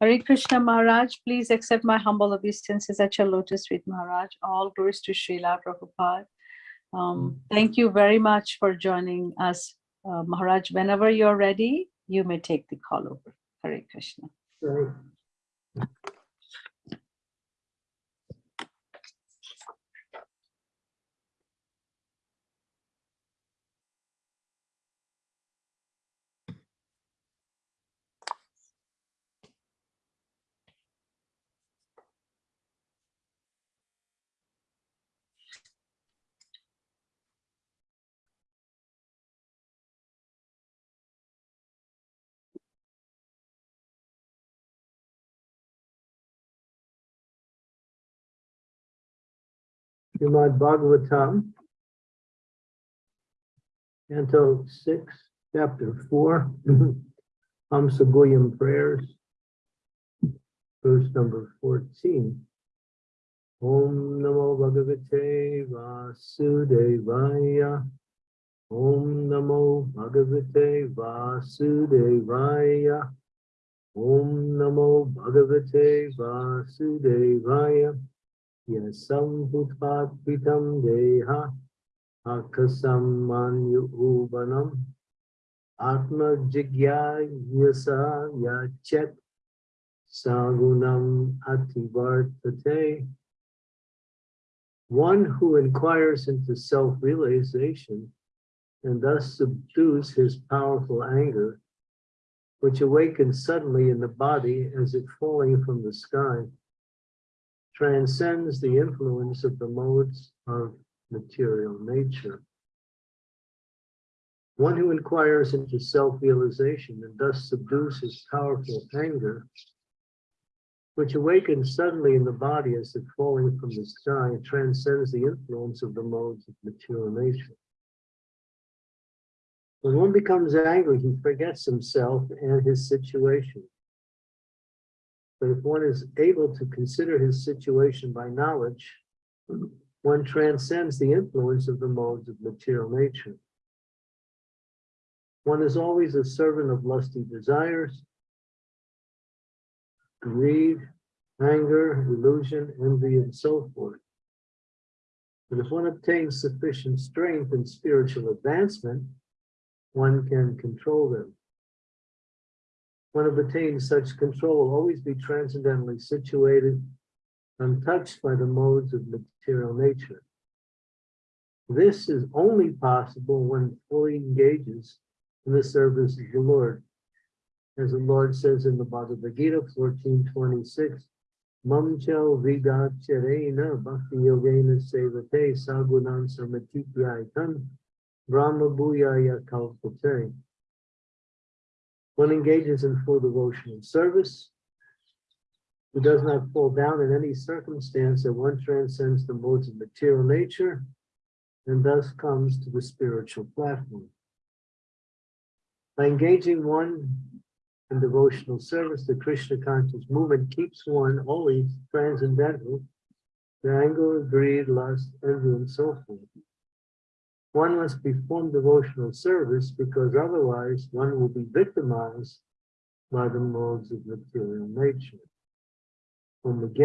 Hare Krishna Maharaj, please accept my humble obeisances at your lotus feet, Maharaj. All glories to Srila Prabhupada. Um, thank you very much for joining us, uh, Maharaj. Whenever you're ready, you may take the call over. Hare Krishna. Right. Srimad Bhagavatam, Canto six, chapter four, Hamsa Guhyam prayers, verse number fourteen. Om Namo Bhagavate Vasudevaya. Om Namo Bhagavate Vasudevaya. Om Namo Bhagavate Vasudevaya. Yasam Bhutvatpitam Deha Akasam Manyu Ubanam Atma Jigya Yasa Yachet Sagunam Ativartate One who inquires into self-realization and thus subdues his powerful anger, which awakens suddenly in the body as if falling from the sky, transcends the influence of the modes of material nature. One who inquires into self-realization and thus subdues his powerful anger, which awakens suddenly in the body as if falling from the sky, transcends the influence of the modes of material nature. When one becomes angry, he forgets himself and his situation. But if one is able to consider his situation by knowledge, one transcends the influence of the modes of material nature. One is always a servant of lusty desires, greed, anger, illusion, envy, and so forth. But if one obtains sufficient strength and spiritual advancement, one can control them. One who attains such control will always be transcendently situated, untouched by the modes of material nature. This is only possible when fully engages in the service of the Lord. As the Lord says in the Bhagavad Gita 1426, Mamchel Vigacharena Bhakti Yogena Sevate Sagunan Samatityaitan Brahma Bhuyaya Kalpate. One engages in full devotion and service, who does not fall down in any circumstance that one transcends the modes of material nature and thus comes to the spiritual platform. By engaging one in devotional service, the Krishna conscious movement keeps one always transcendental to anger, greed, lust, envy, and so forth. One must perform devotional service because otherwise one will be victimized by the modes of material nature. Chaksun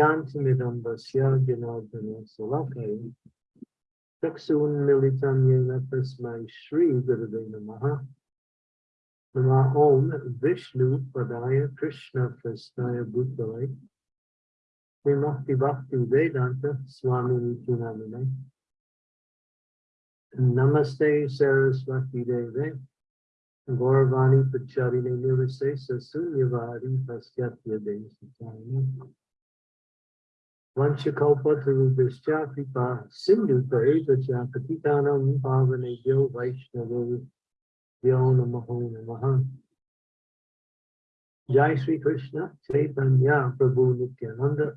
Militam Yena Tasmai Shri Gurave Namaha. Nama Om Vishnu Padaya Krishna Prasnaya Bhutale. Vimukti Bhakti Vedanta Swami Nitinamine Namaste Saraswati Deve Gauravani Pacharine Nirvase Sasunyavadi Pasyatya Desatani Vanchakalpa Tarubhischa Kripa Sindhu Paevacha Patitanam Pavane Yo Vaishnava Yo Namaho Namaha. Jai Sri Krishna Chaitanya Prabhu Nityananda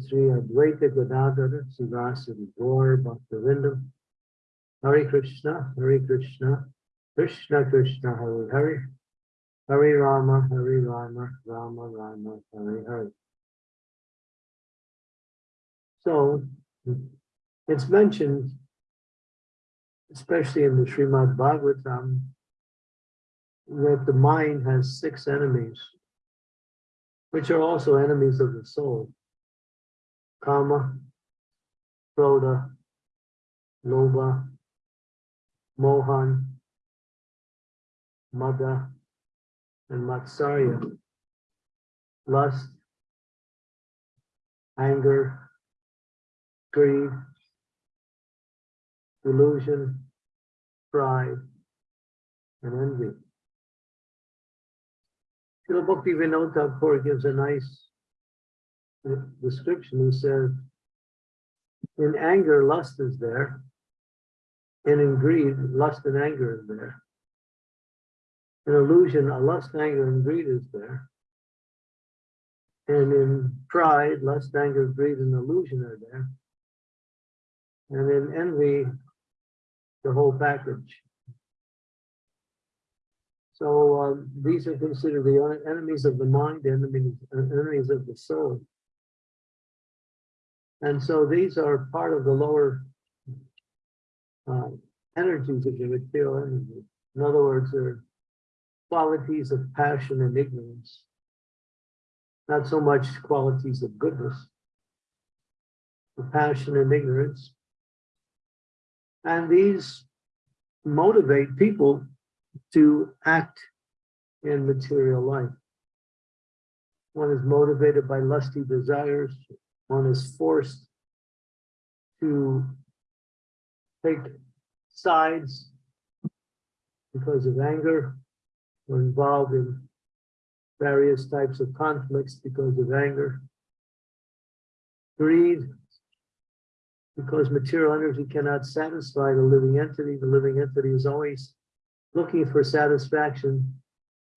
Sri Advaita Gadadhara Sivasari Gaur Bhaktivinoda Hare Krishna, Hare Krishna, Krishna Krishna, Hare Hare, Hare Rama, Hare Rama, Rama Rama, Hare Hare. So it's mentioned, especially in the Srimad Bhagavatam, that the mind has six enemies. which are also enemies of the soul. Kama, Krodha, Lobha, Mohan, Mada, and Matsarya. Lust, anger, greed, delusion, pride, and envy. Srila Bhakti Vinod Thakur gives a nice uh, description. He says, in anger, lust is there. And in greed, lust and anger is there. In illusion, a lust, anger, and greed is there. And in pride, lust, anger, greed, and illusion are there. And in envy, the whole package. So um, these are considered the enemies of the mind, enemies, enemies of the soul. And so these are part of the lower uh, energies of the material energy. In other words, they're qualities of passion and ignorance. Not so much qualities of goodness. The passion and ignorance. And these motivate people to act in material life. One is motivated by lusty desires. One is forced to take sides because of anger or involved in various types of conflicts because of anger. Greed, because material energy cannot satisfy the living entity. The living entity is always looking for satisfaction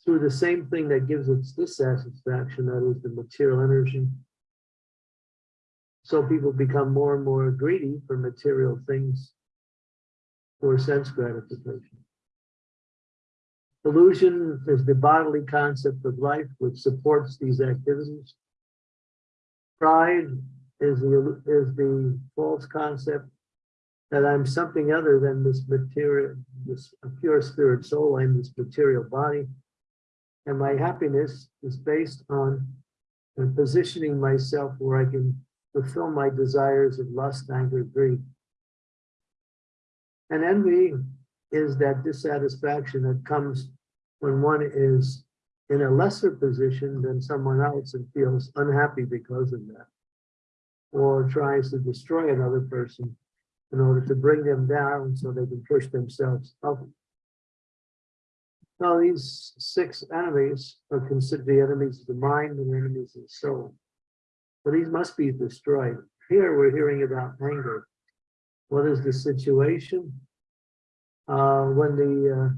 through the same thing that gives its dissatisfaction, that is the material energy. So people become more and more greedy for material things for sense gratification. Illusion is the bodily concept of life which supports these activities. Pride is the, is the false concept that I'm something other than this material, this pure spirit soul, I'm this material body. And my happiness is based on positioning myself where I can fulfill my desires of lust, anger, greed. And envy is that dissatisfaction that comes when one is in a lesser position than someone else and feels unhappy because of that. Or tries to destroy another person in order to bring them down so they can push themselves up. Now, these six enemies are considered the enemies of the mind and enemies of the soul. So these must be destroyed. Here we're hearing about anger. What is the situation? Uh, when the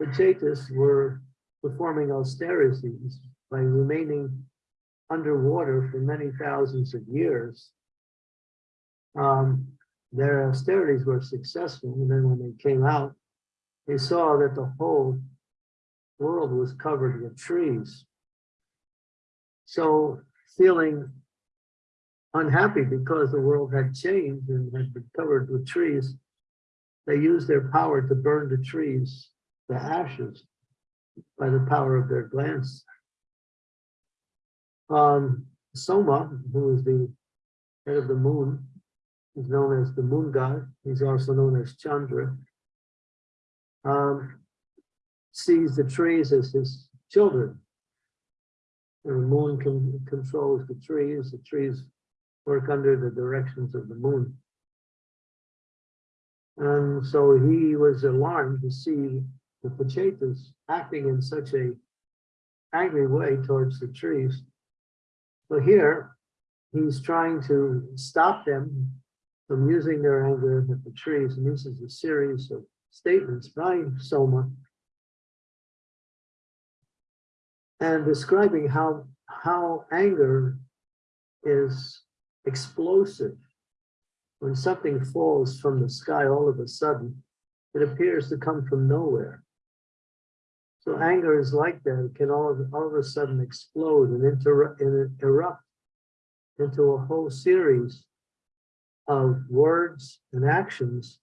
uh, were performing austerities by remaining underwater for many thousands of years, um, their austerities were successful. And then when they came out, they saw that the whole world was covered with trees. So feeling unhappy because the world had changed and had been covered with trees, they used their power to burn the trees, the ashes, by the power of their glance. Um, Soma, who is the head of the moon, He's known as the moon god. He's also known as Chandra. Um, sees the trees as his children. And the moon can, controls the trees. The trees work under the directions of the moon. And so he was alarmed to see the Prachetas acting in such a angry way towards the trees. So here, he's trying to stop them from using their anger at the trees. And this is a series of statements by Soma and describing how, how anger is explosive. When something falls from the sky all of a sudden, it appears to come from nowhere. So anger is like that. It can all, all of a sudden explode and, and erupt into a whole series of words and actions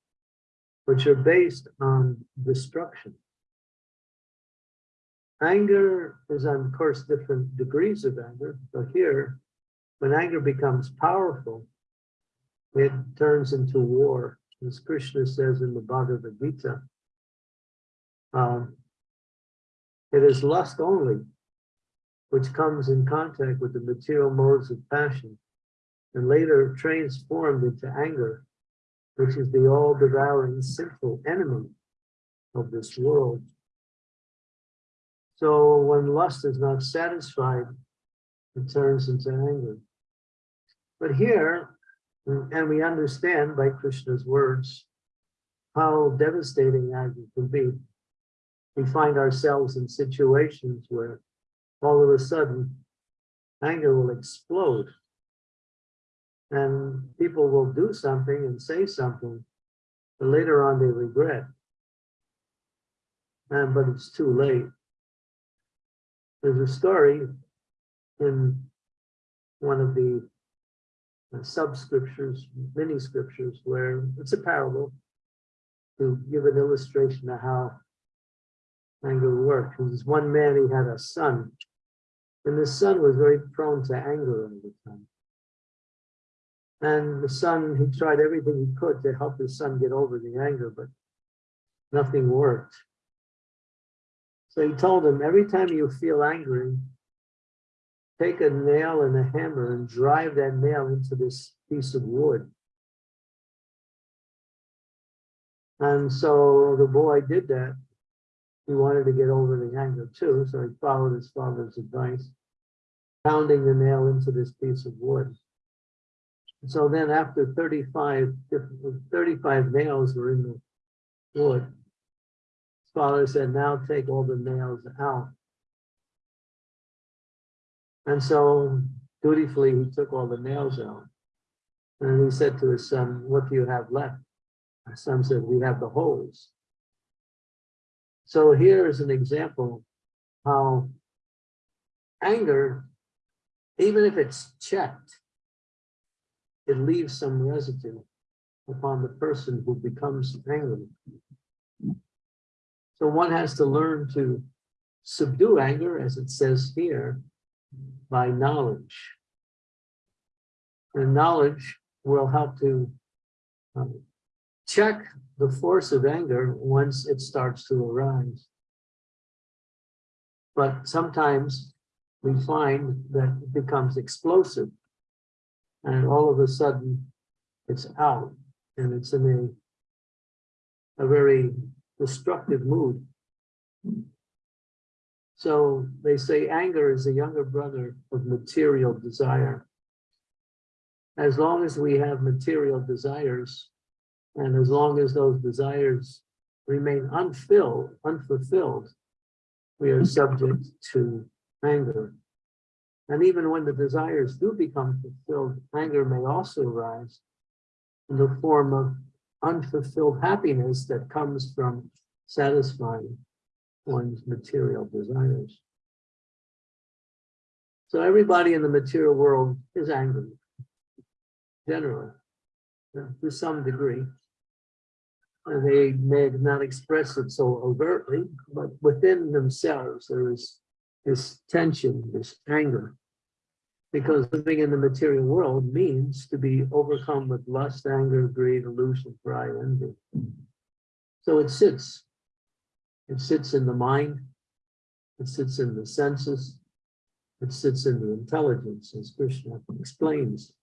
which are based on destruction. anger is of course different degrees of anger, but here, when anger becomes powerful, it turns into war, as Krishna says in the Bhagavad Gita. Um, it is lust only, which comes in contact with the material modes of passion, and later transformed into anger, which is the all-devouring sinful enemy of this world. So when lust is not satisfied, it turns into anger. But here, mm, and we understand by Krishna's words, how devastating anger can be. We find ourselves in situations where all of a sudden anger will explode. And people will do something and say something, but later on they regret. And but it's too late. There's a story in one of the sub-scriptures, mini scriptures, where it's a parable to give an illustration of how anger works. There's one man, he had a son, and the son was very prone to anger all the time. And the son, he tried everything he could to help his son get over the anger, but nothing worked. So he told him, every time you feel angry, take a nail and a hammer and drive that nail into this piece of wood. And so the boy did that. He wanted to get over the anger too, so he followed his father's advice, pounding the nail into this piece of wood. So then after 35, 35 nails were in the wood, his father said, now take all the nails out. And so dutifully, he took all the nails out. And he said to his son, what do you have left? His son said, we have the holes. So here is an example how anger, even if it's checked, it leaves some residue upon the person who becomes angry. So one has to learn to subdue anger, as it says here, by knowledge. And knowledge will help to um, check the force of anger once it starts to arise. But sometimes we find that it becomes explosive and all of a sudden it's out and it's in a, a very destructive mood. So they say anger is the younger brother of material desire. As long as we have material desires, and as long as those desires remain unfilled, unfulfilled, we are subject to anger. And even when the desires do become fulfilled, anger may also arise in the form of unfulfilled happiness that comes from satisfying one's material desires. So everybody in the material world is angry, generally, to some degree. And they may not express it so overtly, but within themselves, there is this tension, this anger. Because living in the material world means to be overcome with lust, anger, greed, illusion, pride, envy. So it sits it sits in the mind. It sits in the senses. It sits in the intelligence, as Krishna explains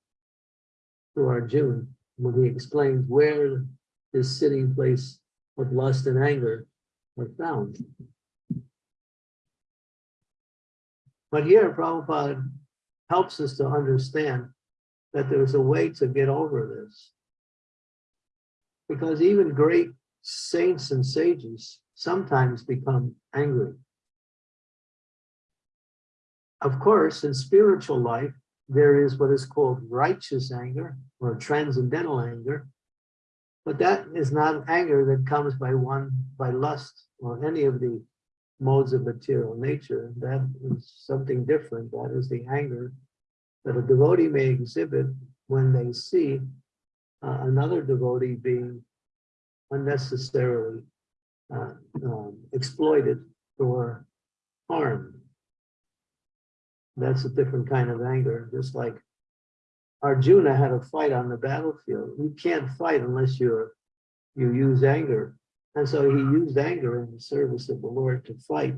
to Arjuna when he explains where this sitting place of lust and anger are found. But here, Prabhupada helps us to understand that there's a way to get over this. Because even great saints and sages sometimes become angry. Of course, in spiritual life, there is what is called righteous anger or transcendental anger, but that is not anger that comes by one, by lust or any of the modes of material nature. That is something different. That is the anger that a devotee may exhibit when they see uh, another devotee being unnecessarily uh, um, exploited for harm. That's a different kind of anger, just like Arjuna had a fight on the battlefield. You can't fight unless you're you use anger. And so he used anger in the service of the Lord to fight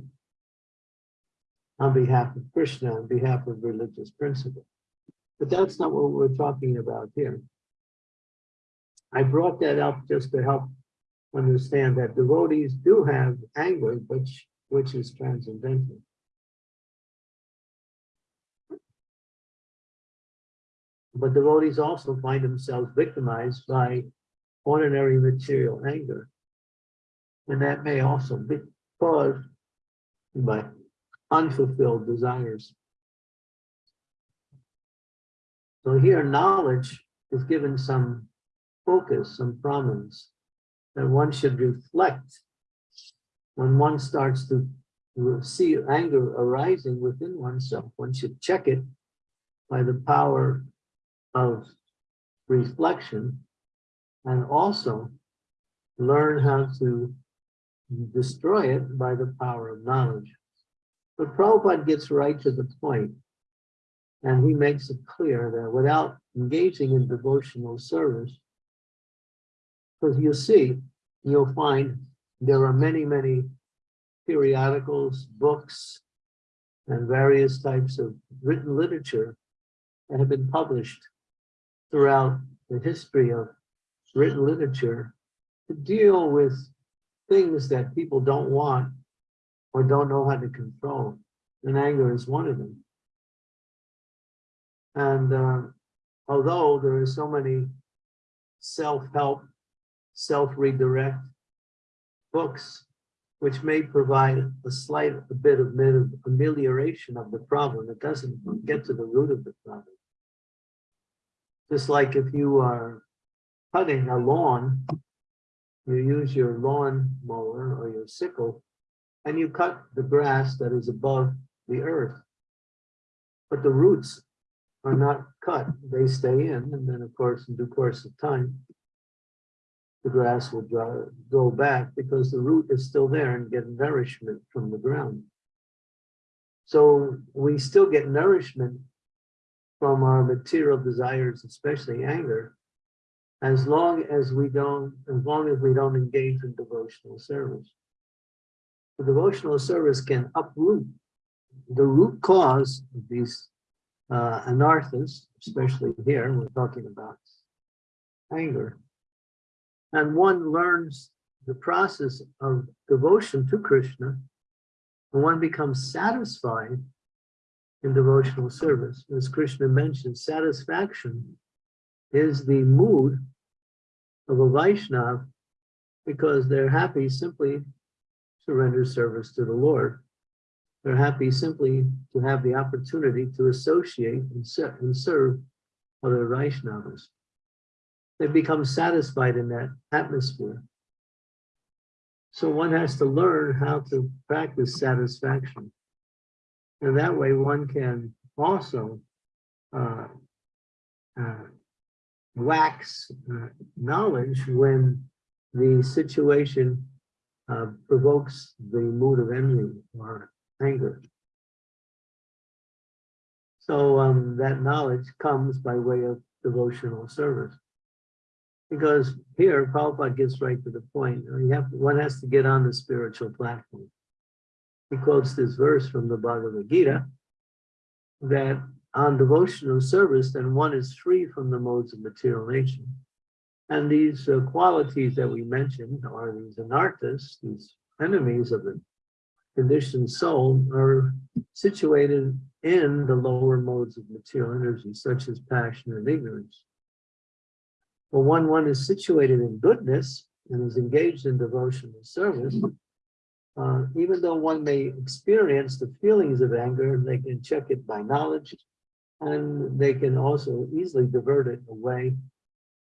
on behalf of Krishna, on behalf of religious principle. But that's not what we're talking about here. I brought that up just to help understand that devotees do have anger, which, which is transcendental. But devotees also find themselves victimized by ordinary material anger. And that may also be caused by unfulfilled desires. So here knowledge is given some focus, some prominence that one should reflect when one starts to see anger arising within oneself. One should check it by the power of reflection and also learn how to destroy it by the power of knowledge. But Prabhupada gets right to the point, and he makes it clear that without engaging in devotional service, because you see, you'll find there are many, many periodicals, books, and various types of written literature that have been published throughout the history of written literature to deal with things that people don't want or don't know how to control. And anger is one of them. And uh, although there are so many self-help, self-redirect books, which may provide a slight a bit of amelioration of the problem, it doesn't get to the root of the problem. Just like if you are cutting a lawn, you use your lawn mower or your sickle, and you cut the grass that is above the earth. But the roots are not cut, they stay in, and then of course, in due course of time, the grass will dry, go back because the root is still there and get nourishment from the ground. So we still get nourishment from our material desires, especially anger, as long as we don't, as long as we don't engage in devotional service. The devotional service can uproot the root cause of these uh, anarthas, especially here, we're talking about anger. And one learns the process of devotion to Krishna, and one becomes satisfied in devotional service. As Krishna mentioned, satisfaction is the mood of a Vaishnav because they're happy simply to render service to the Lord. They're happy simply to have the opportunity to associate and serve other Vaishnavas. They become satisfied in that atmosphere. So one has to learn how to practice satisfaction. And that way one can also uh, uh, wax uh, knowledge when the situation uh, provokes the mood of envy or anger. So um, that knowledge comes by way of devotional service. Because here, Prabhupada gets right to the point. You have one has to get on the spiritual platform. He quotes this verse from the Bhagavad Gita that on devotional service, then one is free from the modes of material nature. And these uh, qualities that we mentioned are these anarthas, these enemies of the conditioned soul, are situated in the lower modes of material energy, such as passion and ignorance. But when one is situated in goodness and is engaged in devotional service, uh, even though one may experience the feelings of anger, they can check it by knowledge, and they can also easily divert it away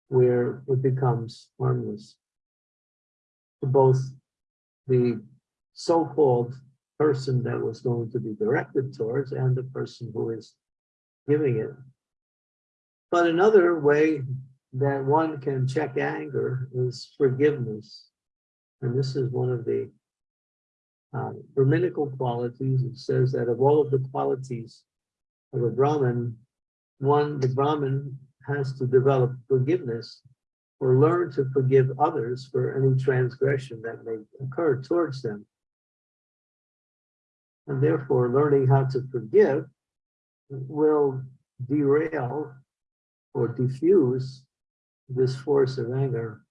where it becomes harmless. To both the so-called person that was going to be directed towards and the person who is giving it. But another way that one can check anger is forgiveness. And this is one of the uh, Brahminical qualities, it says that of all of the qualities of a Brahmin, one, the Brahmin has to develop forgiveness or learn to forgive others for any transgression that may occur towards them. And therefore, learning how to forgive will derail or diffuse this force of anger,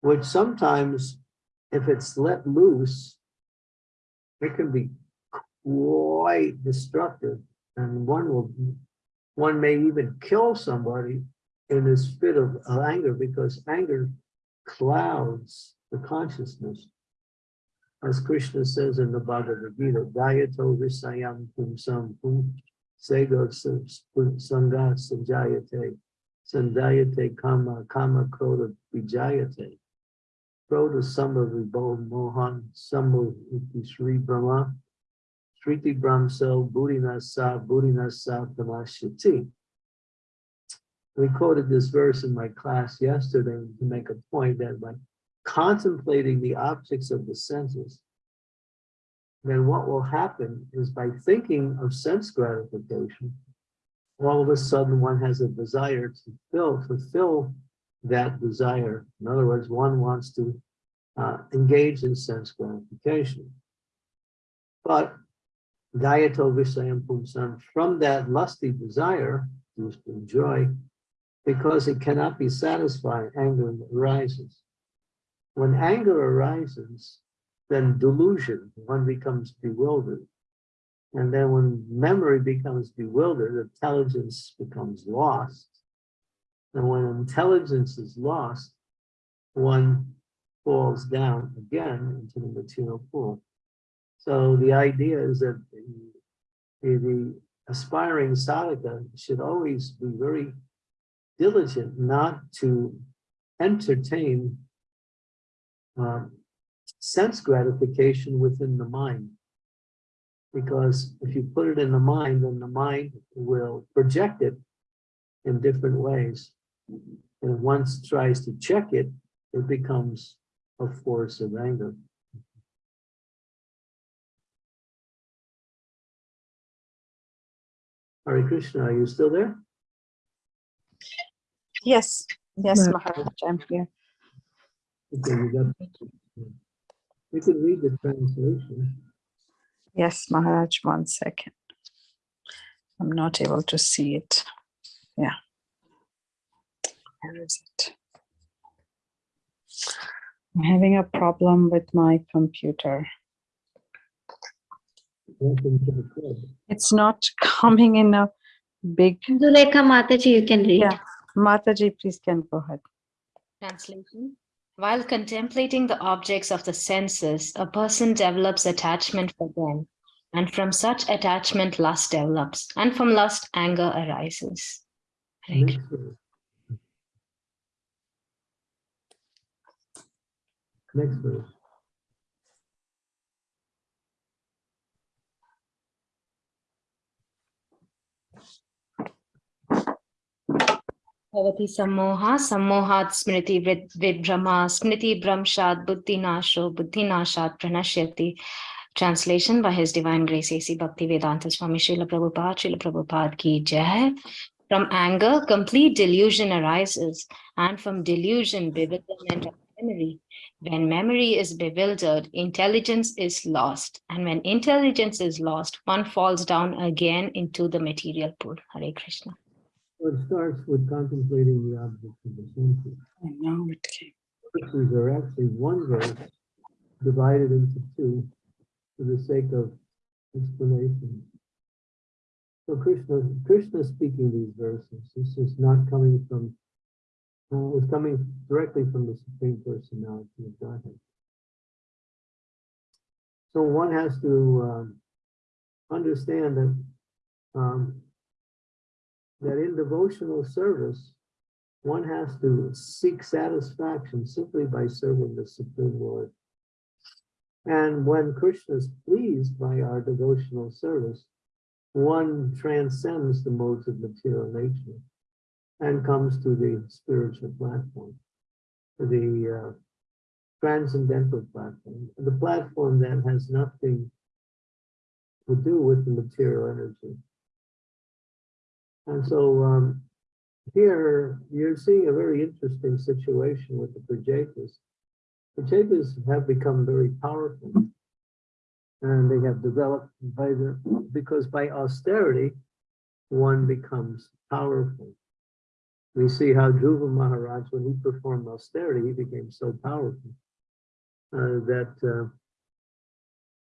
which sometimes, if it's let loose, it can be quite destructive. And one will, one may even kill somebody in this fit of, of anger because anger clouds the consciousness. As Krishna says in the Bhagavad Gita, Dayato Visayam Pumsam Pum Sego Sangha Sanjayate Sandayate Kama Kama Kroda Vijayate Kroda Samba Mohan Sambo Iti Sri Brahma Sriti Brahmsel Buddhinasa Buddhinasa Tamashiti. We quoted this verse in my class yesterday to make a point that by contemplating the objects of the senses, then what will happen is by thinking of sense gratification, all of a sudden one has a desire to fill, fulfill that desire. In other words, one wants to uh, engage in sense gratification. But Gayato from that lusty desire to enjoy, because it cannot be satisfied, anger arises. When anger arises, then delusion, one becomes bewildered. And then when memory becomes bewildered, intelligence becomes lost. And when intelligence is lost, one falls down again into the material pool. So the idea is that the, the aspiring sadhaka should always be very diligent not to entertain um, sense gratification within the mind. Because if you put it in the mind, then the mind will project it in different ways. And once tries to check it, it becomes a force of anger. Hare Krishna, are you still there? Yes, yes, Maharaj, I'm here. Okay, you got. You can read the translation. Yes, Maharaj, one second. I'm not able to see it. Yeah. Where is it? I'm having a problem with my computer. Welcome to the club. It's not coming in a big, Zulekha Mataji, you can read. Yeah. Mataji, please can go ahead. Translation While contemplating the objects of the senses, a person develops attachment for them. And from such attachment, lust develops. And from lust, anger arises. Krishna. Next verse. Bhavati sammoha, sammohat smriti smriti bramshat buddhinasho, buddhinashat pranashyati. Translation by His Divine Grace A.C. Swami Srila Prabhupada, Srila Prabhupada ki jai. From anger, complete delusion arises, and from delusion, bewilderment of memory. When memory is bewildered, intelligence is lost, and when intelligence is lost, one falls down again into the material pool. Hare Krishna. It starts with contemplating the objects of the senses. I know it came. Verses are actually one verse divided into two for the sake of explanation. So Krishna, Krishna is speaking these verses. This is not coming from, uh, it's coming directly from the Supreme Personality of Godhead. So one has to um, understand that um, that in devotional service, one has to seek satisfaction simply by serving the Supreme Lord. And when Krishna is pleased by our devotional service, one transcends the modes of material nature and comes to the spiritual platform, the uh, transcendental platform, the platform that has nothing to do with the material energy. And so um, here you're seeing a very interesting situation with the Prachetas. Prachetas have become very powerful and they have developed by the, because by austerity, one becomes powerful. We see how Dhruva Maharaj, when he performed austerity, he became so powerful uh, that, uh,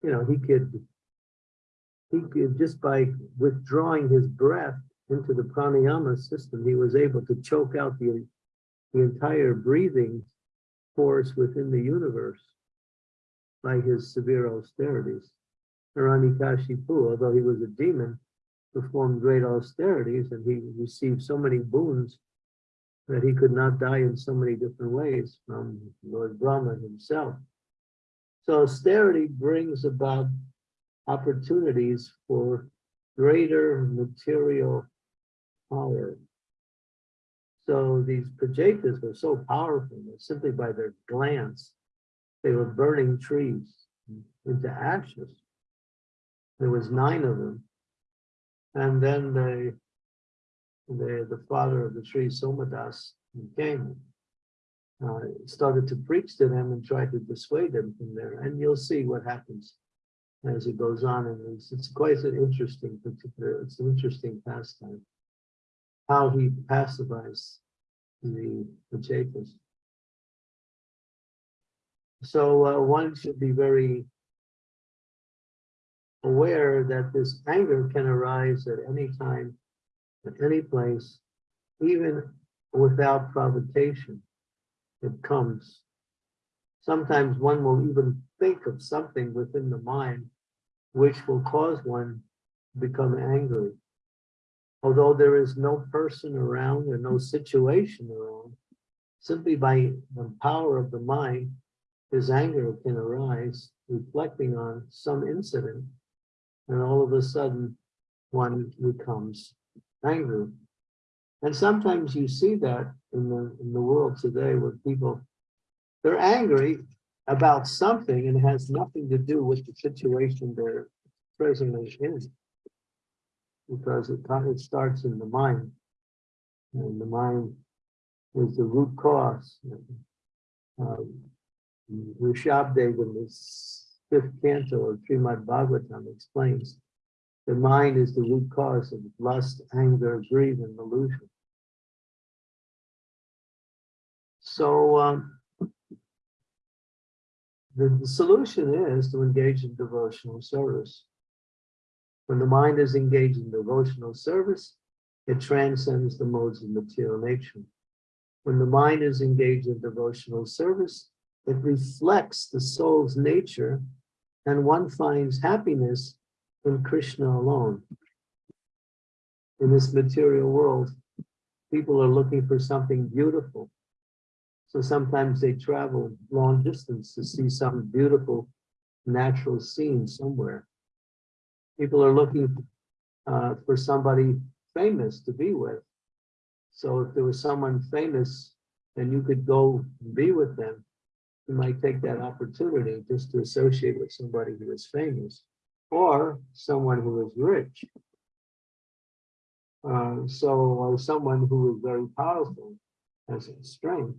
you know, he could, he could, just by withdrawing his breath into the pranayama system, he was able to choke out the, the entire breathing force within the universe by his severe austerities. Hiranyakashipu, although he was a demon, performed great austerities and he received so many boons that he could not die in so many different ways from Lord Brahma himself. So austerity brings about opportunities for greater material power. So these Prachetas were so powerful that simply by their glance, they were burning trees into ashes. There was nine of them. And then they the, the father of the tree, Somadas, came, uh, started to preach to them and try to dissuade them from there. And you'll see what happens as it goes on. And it's, it's quite an interesting particular, it's an interesting pastime. How he pacifies the Prachetas. So uh, one should be very aware that this anger can arise at any time at any place, even without provocation. It comes. Sometimes one will even think of something within the mind which will cause one to become angry. Although there is no person around or no situation around, simply by the power of the mind, his anger can arise, reflecting on some incident, and all of a sudden one becomes angry. And sometimes you see that in the, in the world today where people, they're angry about something and it has nothing to do with the situation they're presently in. Because it, it starts in the mind. And the mind is the root cause. Um, Rishabdev in this fifth canto of Srimad Bhagavatam explains the mind is the root cause of lust, anger, greed, and illusion. So um, the, the solution is to engage in devotional service. When the mind is engaged in devotional service, it transcends the modes of material nature. When the mind is engaged in devotional service, it reflects the soul's nature and one finds happiness in Krishna alone. In this material world, people are looking for something beautiful. So sometimes they travel long distance to see some beautiful natural scene somewhere. People are looking uh, for somebody famous to be with. So if there was someone famous and you could go be with them, you might take that opportunity just to associate with somebody who is famous or someone who is rich. Uh, so, or someone who is very powerful, has strength,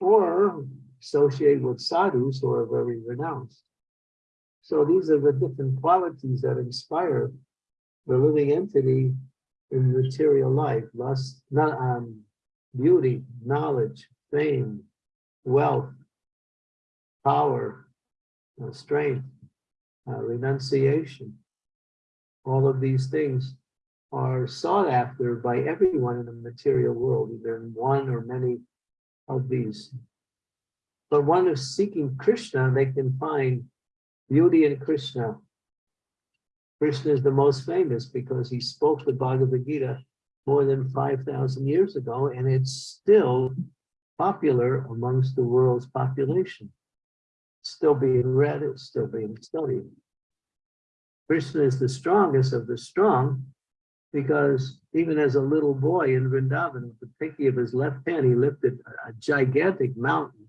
or associate with sadhus who are very renounced. So these are the different qualities that inspire the living entity in material life, lust, not, um, beauty, knowledge, fame, wealth, power, uh, strength, uh, renunciation. All of these things are sought after by everyone in the material world, either in one or many of these. But one is seeking Krishna, they can find beauty in Krishna. Krishna is the most famous because he spoke the Bhagavad Gita more than 5,000 years ago, and it's still popular amongst the world's population still being read, it's still being studied. Krishna is the strongest of the strong because even as a little boy in Vrindavan, with the pinky of his left hand, he lifted a gigantic mountain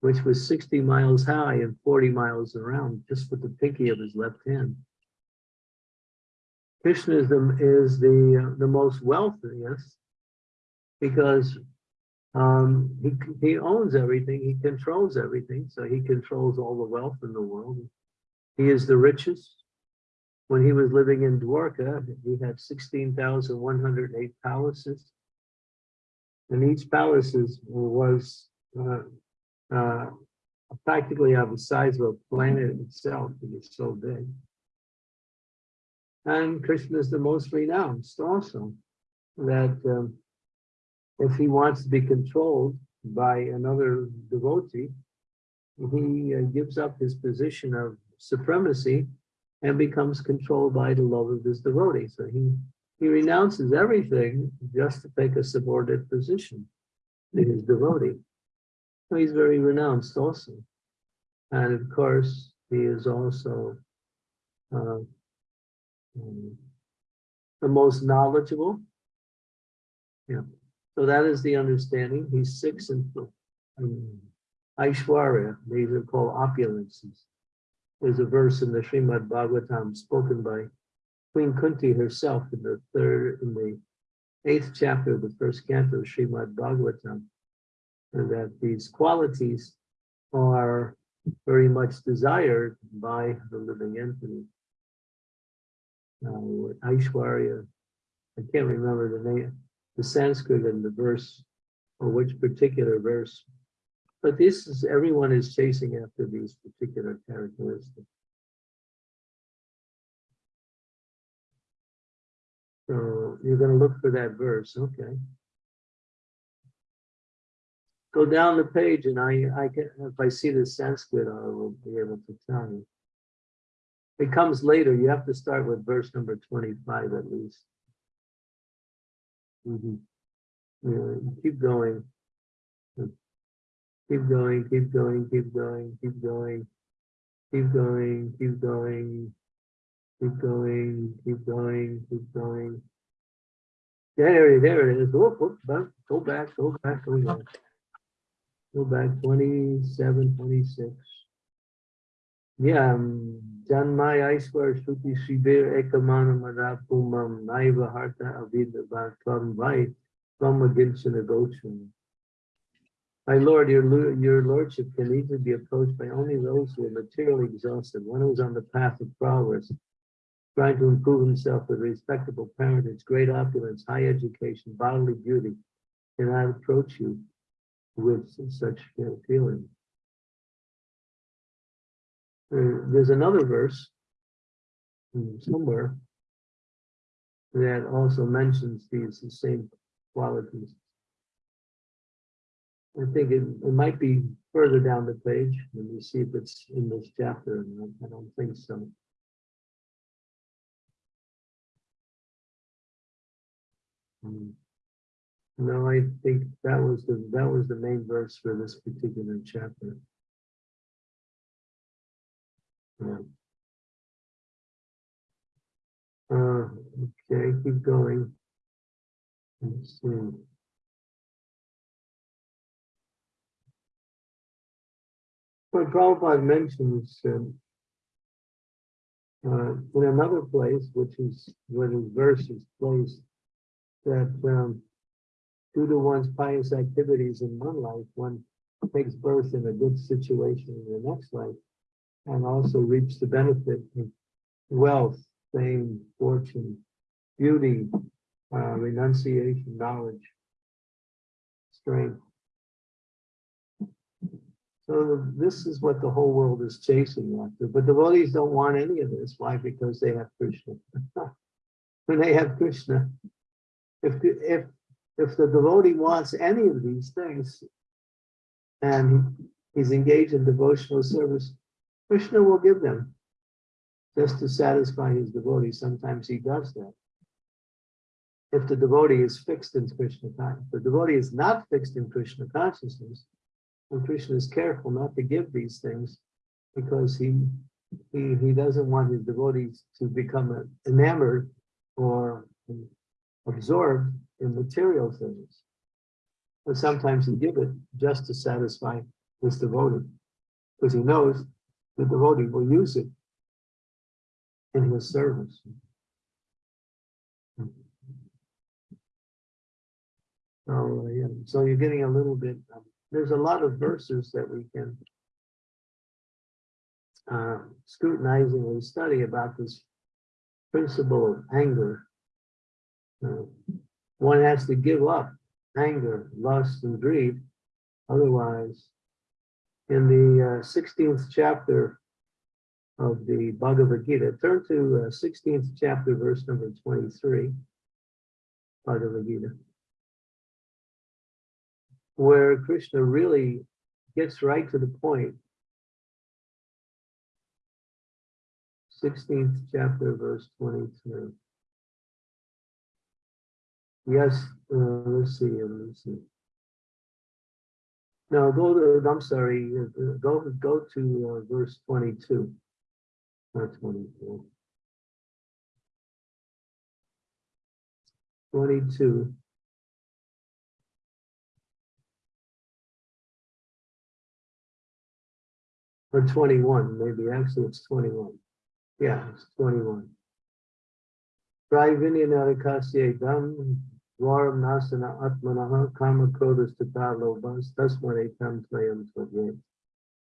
which was 60 miles high and 40 miles around, just with the pinky of his left hand. Krishnaism is the, uh, the most wealthiest because um, he, he owns everything, he controls everything, so he controls all the wealth in the world. He is the richest. When he was living in Dwarka, he had 16,108 palaces. And each palace was uh, uh, practically of the size of a planet itself, it is so big. And Krishna is the most renounced also, that um, if he wants to be controlled by another devotee, he uh, gives up his position of supremacy and becomes controlled by the love of his devotee. So he, he renounces everything just to take a subordinate position to his devotee. He's very renounced also. And of course, he is also uh, the most knowledgeable. Yeah, so that is the understanding. He's six and um, Aishwarya, these are called opulences. There's a verse in the Srimad Bhagavatam spoken by Queen Kunti herself in the third, in the eighth chapter of the first canto of Srimad Bhagavatam. And that these qualities are very much desired by the living entity. Uh, Aishwarya, I can't remember the name, the Sanskrit and the verse, or which particular verse. But this is, everyone is chasing after these particular characteristics. So you're gonna look for that verse, okay. Go down the page and I, I can, if I see the Sanskrit, I will be able to tell you. It comes later, you have to start with verse number twenty-five at least. Mhm. Yeah, keep going. Keep going, keep going, keep going, keep going. Keep going, keep going. Keep going, keep going, keep going. There, there it is. Whoop, whoop, go back, go back, go back. Go back 27, 26. Yeah, um, Janmai Aishwar Shruti Shibir Ekamana Madapumam Naiva Harta Avidava Tvam Vai Tvam Aginchana Gochan. My lord, your, your lordship can easily be approached by only those who are materially exhausted, one who is on the path of progress, trying to improve himself with respectable parentage, great opulence, high education, bodily beauty, cannot approach you with such feeling. There's another verse hmm, somewhere that also mentions these the same qualities. I think it, it might be further down the page. Let me see if it's in this chapter. I- don't think so. Hmm. No, I think that was the, that was the main verse for this particular chapter. Yeah. Uh, okay, keep going. Let's see. What Prabhupada mentions um, uh, in another place, which is where his verse is placed, that um, due to one's pious activities in one life, one takes birth in a good situation in the next life, and also reaps the benefit of wealth, fame, fortune, beauty, uh, renunciation, knowledge, strength. So this is what the whole world is chasing after, but the devotees don't want any of this. Why? Because they have Krishna. when they have Krishna, if if if the devotee wants any of these things, and he's engaged in devotional service, Krishna will give them just to satisfy his devotee. Sometimes he does that. If the devotee is fixed in Krishna consciousness, the devotee is not fixed in Krishna consciousness, and Krishna is careful not to give these things because he he he doesn't want his devotees to become enamored or absorbed in material things. But sometimes he give it just to satisfy this devotee, because he knows the devotee will use it in his service. So, yeah, so you're getting a little bit, um, there's a lot of verses that we can uh, scrutinizingly study about this principle of anger. Uh, One has to give up anger, lust, and greed. Otherwise, in the uh, 16th chapter of the Bhagavad Gita, turn to uh, 16th chapter, verse number 23, Bhagavad Gita, where Krishna really gets right to the point 16th chapter, verse 23. Yes, uh, let's see, uh, let's see. No, go to, I'm sorry, uh, go, go to uh, verse 22. Not 24. 22. Or 21, maybe, actually it's 21. Yeah, it's 21. Nasana atmanaha kodas.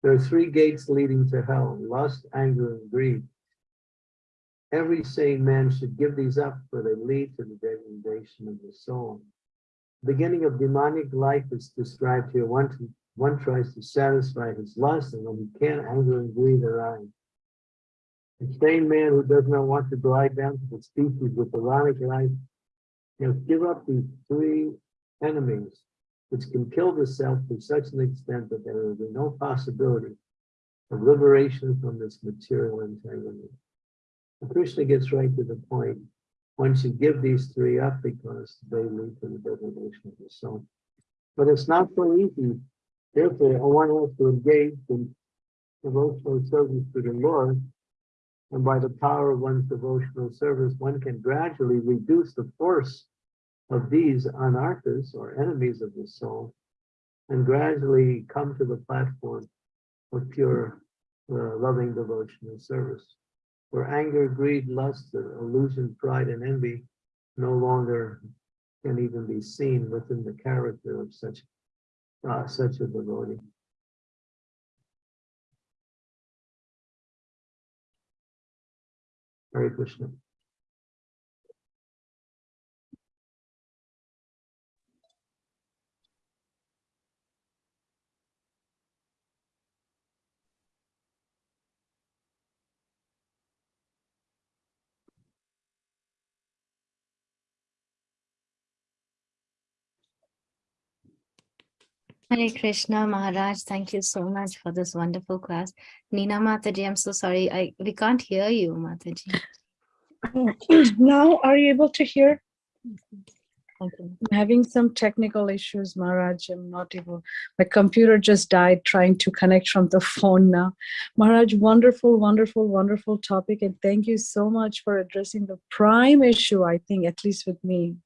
There are three gates leading to hell, lust, anger, and greed. Every sane man should give these up, for they lead to the degradation of the soul. The beginning of demonic life is described here. One, one tries to satisfy his lust, and when he can't, anger and greed arise. A sane man who does not want to glide down to the species with ironic life, you know, give up these three enemies, which can kill the self to such an extent that there will be no possibility of liberation from this material entanglement. Krishna gets right to the point. One should give these three up because they lead to the degradation of the soul. But it's not so easy. Therefore, one has to engage in devotional service to the Lord and by the power of one's devotional service, one can gradually reduce the force of these anarthas or enemies of the soul and gradually come to the platform of pure uh, loving devotional service. Where anger, greed, lust, illusion, pride, and envy no longer can even be seen within the character of such, uh, such a devotee. Hare Krishna. Hare Krishna Maharaj, thank you so much for this wonderful class. Nina Mataji, I'm so sorry, I we can't hear you, Mataji. Now, are you able to hear? Thank. I'm having some technical issues, Maharaj. I'm not able, my computer just died trying to connect from the phone now. Maharaj, wonderful, wonderful, wonderful topic. And thank you so much for addressing the prime issue, I think, at least with me.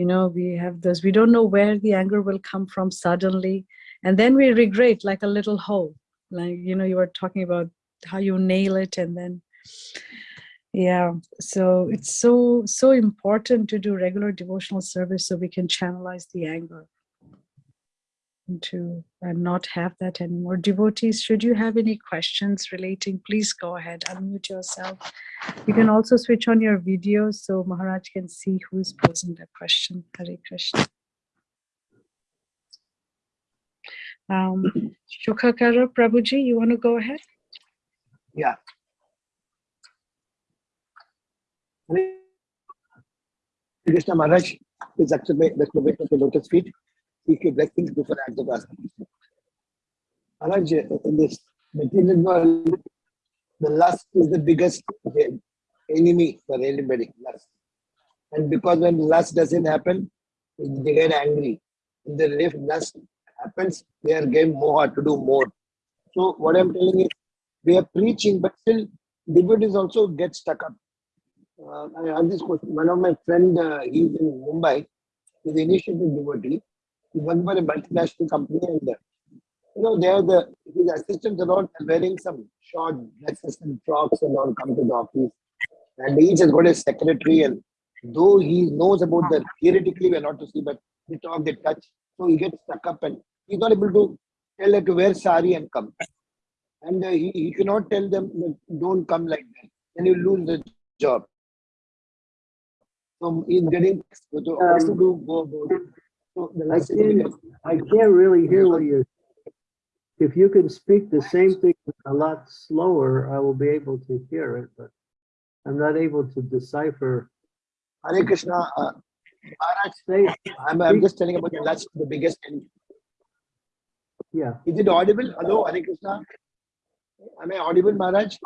You know, we have this, we don't know where the anger will come from suddenly. And then we regret like a little hole. Like, you know, you were talking about how you nail it and then yeah, so it's so, so important to do regular devotional service so we can channelize the anger into and not have that anymore. Devotees, should you have any questions relating, please go ahead, unmute yourself. You can also switch on your video so Maharaj can see who is posing the question. Hare Krishna. Um, Shukhakara Prabhuji, you want to go ahead? Yeah. Krishna Maharaj exclamation of the lotus feet. Your blessings before acts of. Maharaj, in this material world, the lust is the biggest enemy for anybody. Lust. And because when lust doesn't happen, they get angry. And then if lust happens, they are getting more to do more. So what I'm telling is, we are preaching, but still devotees also get stuck up. Uh, I have this question. One of my friend, uh, he's in Mumbai. He's an initiative devotee. He worked for a multinational company and uh, you know, there the his assistants are all wearing some short dresses and frocks and all come to the office. And each has got a secretary, and though he knows about the theoretically we're not to see, but they talk, they touch, so he gets stuck up and he's not able to tell her to wear sari and come. And uh, he, he cannot tell them that don't come like that, then you lose the job. So he's getting so what to do go about it. So the I can't, I can't really hear what you're. If you can speak the same thing a lot slower, I will be able to hear it, but I'm not able to decipher. Hare Krishna, uh, Maharaj, Say, I'm, I'm just telling about last, the biggest enemy. yeah, Is it audible? Hello, Hare Krishna. Am I audible, Maharaj?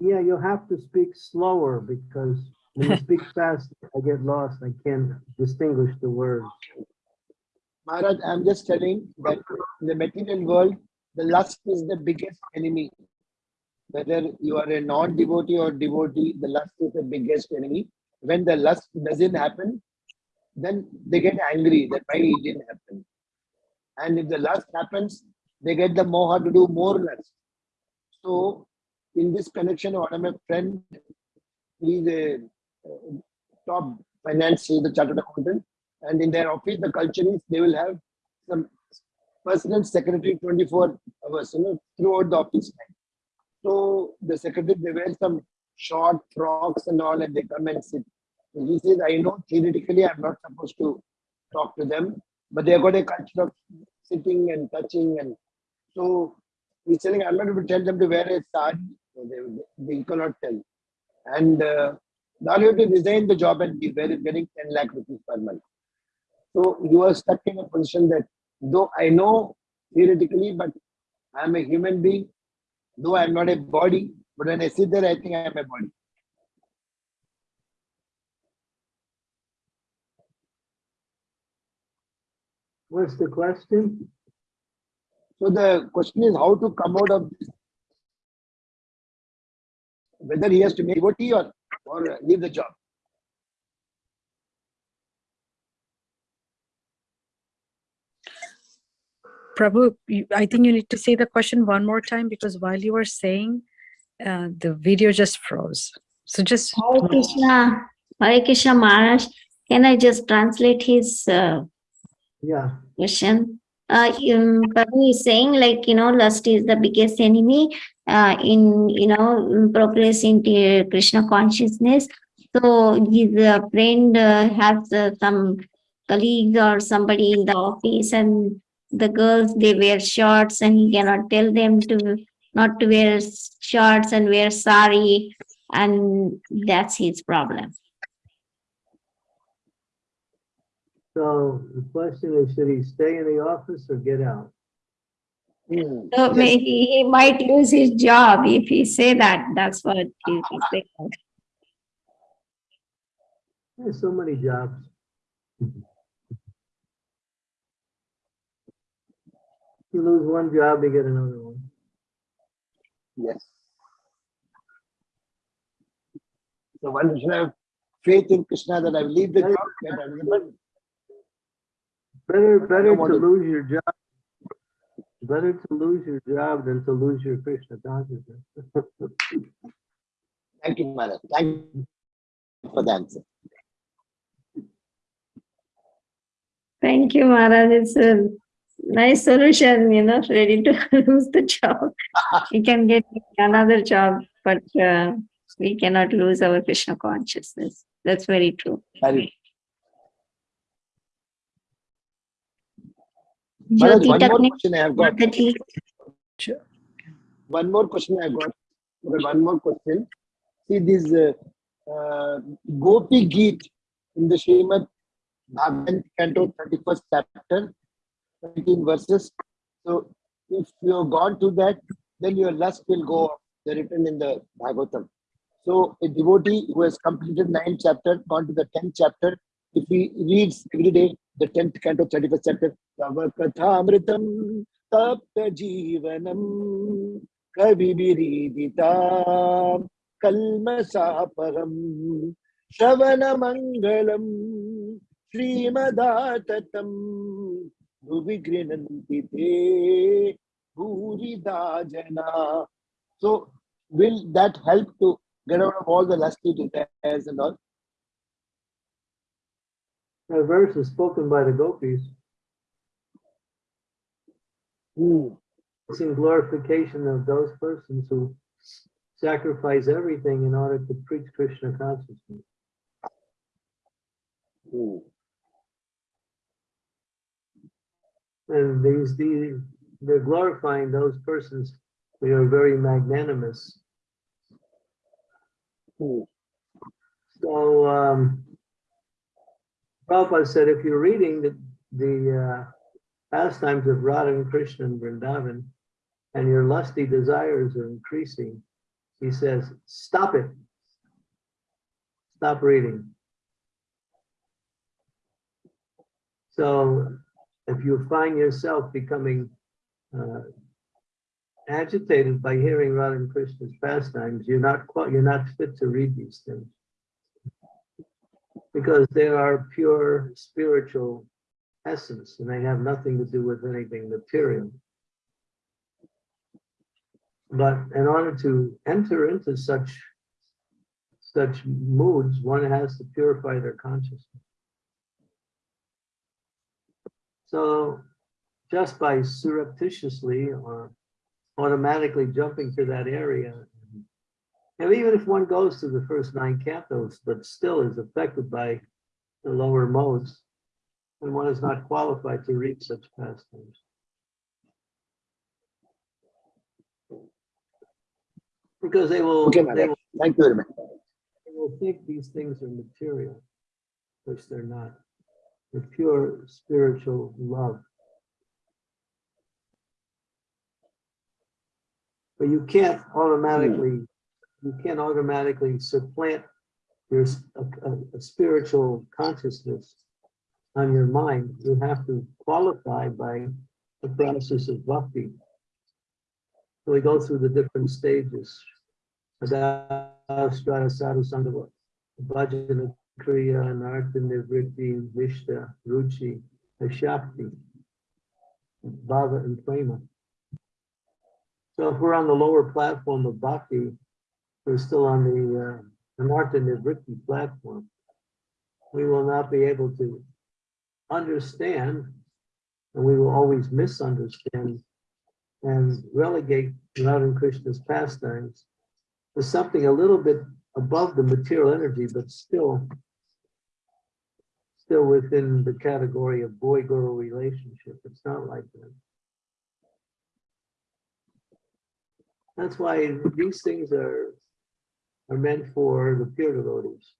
yeah, you'll have to speak slower because when you speak fast, I get lost. I can't distinguish the words. Maharaj, I'm just telling that in the material world, the lust is the biggest enemy. Whether you are a non-devotee or devotee, the lust is the biggest enemy. When the lust doesn't happen, then they get angry that why it didn't happen. And if the lust happens, they get the moha to do more lust. So, in this connection, one of my friend, he's a top finance, a chartered accountant, and in their office, the culture is they will have some personal secretary 24 hours, you know, throughout the office time. So the secretary, they wear some short frocks and all, and they come and sit. So he says, I know theoretically I'm not supposed to talk to them, but they have got a culture of sitting and touching. And so he's telling, I'm not able to tell them to wear a sari. So they, they cannot tell. And uh, now you have to resign the job and be very, getting 10 lakh rupees per month. So you are stuck in a position that though I know theoretically, but I'm a human being, though I'm not a body, but when I sit there, I think I am a body. What's the question? So the question is how to come out of this. Whether he has to make devotee or, or leave the job. Prabhu, I think you need to say the question one more time because while you were saying, uh, the video just froze. So just, Hare Krishna, Hare Krishna Maharaj, can I just translate his uh, Yeah, question? Uh, um, Prabhu is saying like, you know, lust is the biggest enemy uh, in, you know, progress into Krishna consciousness. So his uh, friend uh, has uh, some colleagues or somebody in the office and the girls, they wear shorts and he cannot tell them to not to wear shorts and wear sari and that's his problem. so the question is, should he stay in the office or get out? Hmm. So Yes. maybe he might lose his job if he say that, that's what he he say. There's so many jobs. You lose one job, you get another one. Yes. So one should have faith in Krishna that I will leave the job, get another one. Better, better to to- lose your job. Better to lose your job than to lose your Krishna consciousness. Thank you, Maharaj. Thank you for the answer. Thank you, Maharaj. It's a nice solution, you know, ready to lose the job. We can get another job, but uh, we cannot lose our Krishna consciousness. That's very true. Very- Maharaj, one more question I have got. Mataji. One more question I got. One more question. See this uh, uh, Gopi Geet in the Srimad Bhagavad Canto 31st chapter, 17 verses. So if you have gone to that, then your lust will go off. They're written in the Bhagavatam. So a devotee who has completed ninth chapter, gone to the 10th chapter, if he reads every day the 10th canto, 31st chapter, Tava Kathamritam Tapta Jivanam Kaviviridita Kalmasaparam Shavana Mangalam grinanti te bhurida jana. So will that help to get out of all the lusty desires and all? That verse is spoken by the gopis. Hmm. It's in glorification of those persons who sacrifice everything in order to preach Krishna consciousness. Hmm. And these, these, they're glorifying those persons who are very magnanimous. Hmm. So, um, Prabhupada said, if you're reading the, the, uh, pastimes of Radha and Krishna and Vrindavan, and your lusty desires are increasing, he says, stop it. Stop reading. So if you find yourself becoming uh, agitated by hearing Radha and Krishna's pastimes, you're not quite, you're not fit to read these things. Because they are pure spiritual essence and they have nothing to do with anything material. But in order to enter into such such moods, one has to purify their consciousness. So just by surreptitiously or automatically jumping to that area, and even if one goes to the first nine cantos, but still is affected by the lower modes, then one is not qualified to read such pastimes. Because they will, Okay, they will, Thank you they will think these things are material, which they're not. They're pure spiritual love. But you can't hmm. automatically, you can't automatically supplant your a, a- a spiritual consciousness on your mind. You have to qualify by the process of bhakti. So we go through the different stages. Adastra, sadhu, sangha, bhajana, kriya, anartha, nivritti, nishtha, ruchi, shakti, bhava, and prema. So if we're on the lower platform of bhakti, we're still on the uh, nivritti platform. We will not be able to understand, and we will always misunderstand and relegate Radha Krishna's pastimes to something a little bit above the material energy, but still still within the category of boy-girl relationship. It's not like that. That's why these things are are meant for the pure devotees.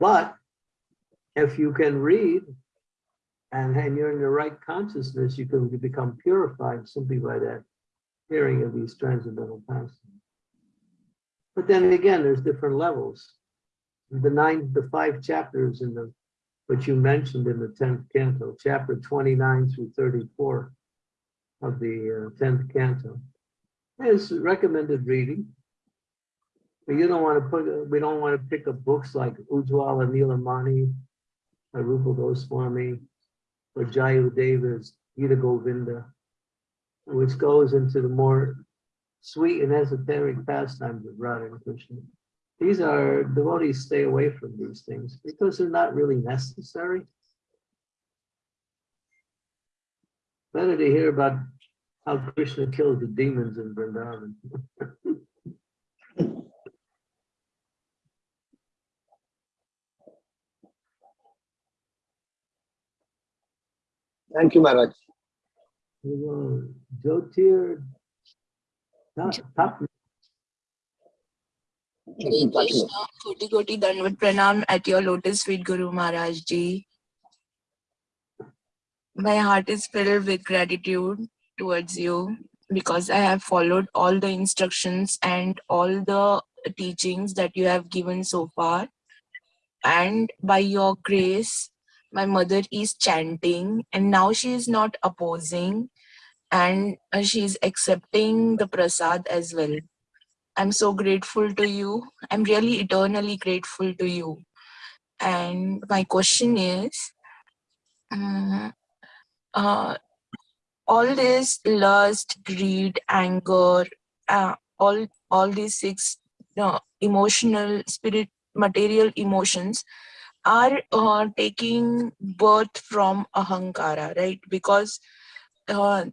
But if you can read and, and you're in the right consciousness, you can become purified simply by that hearing of these transcendental pastimes. But then again, there's different levels. The nine, the five chapters in the, which you mentioned in the 10th canto, chapter 29 through 34 of the uh, 10th canto, is recommended reading. But you don't want to put, we don't want to pick up books like Ujjwala Nilamani, or uh, Rupa Goswami, or Jayadeva's Gita Govinda, which goes into the more sweet and esoteric pastimes of Radha and Krishna. These are, devotees stay away from these things because they're not really necessary. Better to hear about how Krishna kills the demons in Vrindavan. Thank you, Maharaj. Jyotir. Krishna, Koti Koti Dandavat Pranam at your lotus feet, Guru Maharaj Ji. My heart is filled with gratitude towards you because I have followed all the instructions and all the teachings that you have given so far. And by your grace, my mother is chanting and now she is not opposing and uh, she is accepting the prasad as well. I'm so grateful to you. I'm really eternally grateful to you. And my question is mm, uh, all this lust, greed, anger, uh, all all these six uh, emotional, spirit, material emotions are uh, taking birth from ahankara, right? Because uh,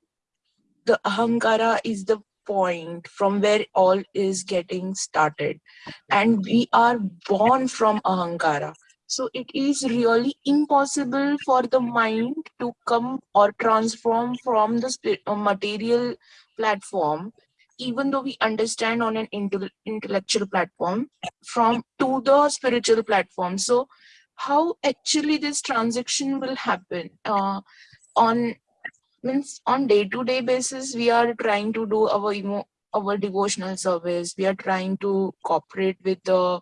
the ahankara is the point from where all is getting started. And we are born from ahankara. So it is really impossible for the mind to come or transform from the uh, material platform even though we understand on an intel- intellectual platform from to the spiritual platform. So how actually this transaction will happen uh, on means on day to day basis we are trying to do our emo our devotional service. We are trying to cooperate with the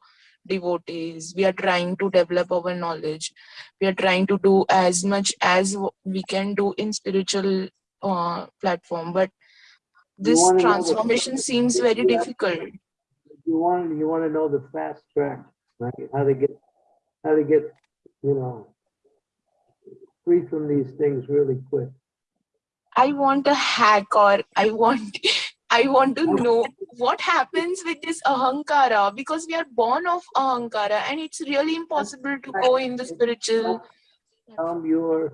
devotees. We are trying to develop our knowledge. We are trying to do as much as we can do in spiritual uh, platform. But this transformation seems very difficult. You want, you want to know the fast track, right? How to get, how to get, you know, free from these things really quick. I want a hack or I want I want to know what happens with this ahankara because we are born of ahankara and it's really impossible to go in the spiritual Um, your,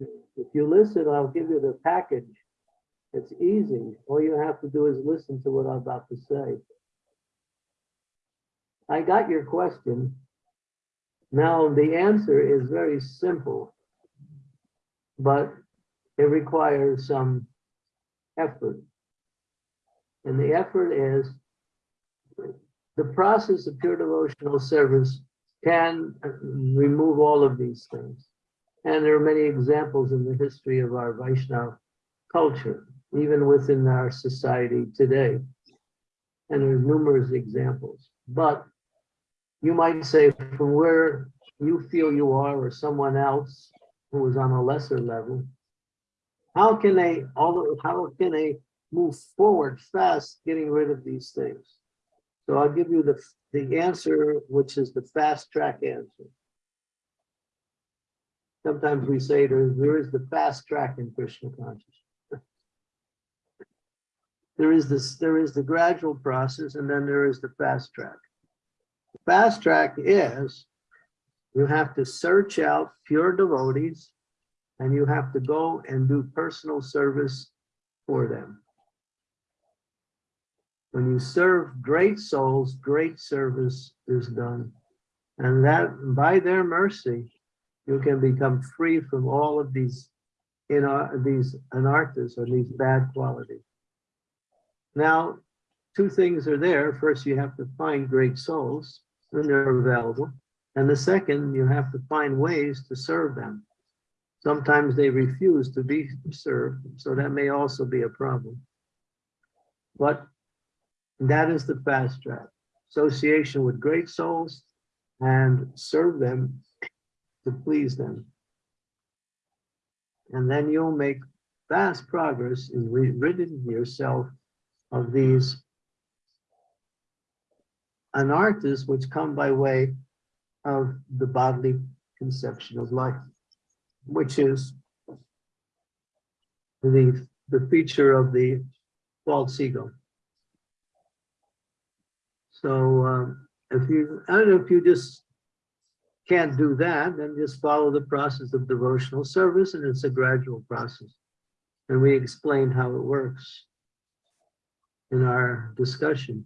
if you listen, I'll give you the package. It's easy. All you have to do is listen to what I'm about to say. I got your question. Now, the answer is very simple, but it requires some effort. And the effort is the process of pure devotional service can remove all of these things. And there are many examples in the history of our Vaishnava culture, even within our society today. And there's numerous examples. But you might say from where you feel you are or someone else who is on a lesser level, how can they, although, how can they move forward fast getting rid of these things? So I'll give you the, the answer, which is the fast track answer. Sometimes we say there, there is the fast track in Krishna consciousness. There is this, there is the gradual process and then there is the fast track. Fast track is you have to search out pure devotees and you have to go and do personal service for them. When you serve great souls, great service is done. And that by their mercy, you can become free from all of these, in uh, these anarthas or these bad qualities. Now, two things are there. First, you have to find great souls when they're available. And the second, you have to find ways to serve them. Sometimes they refuse to be served, so that may also be a problem. But that is the fast track. Association with great souls and serve them to please them. And then you'll make fast progress in ridding yourself of these anarthas which come by way of the bodily conception of life, which is the, the feature of the false ego. So um, if you, I don't know if you just can't do that, then just follow the process of devotional service and it's a gradual process. And we explained how it works in our discussion.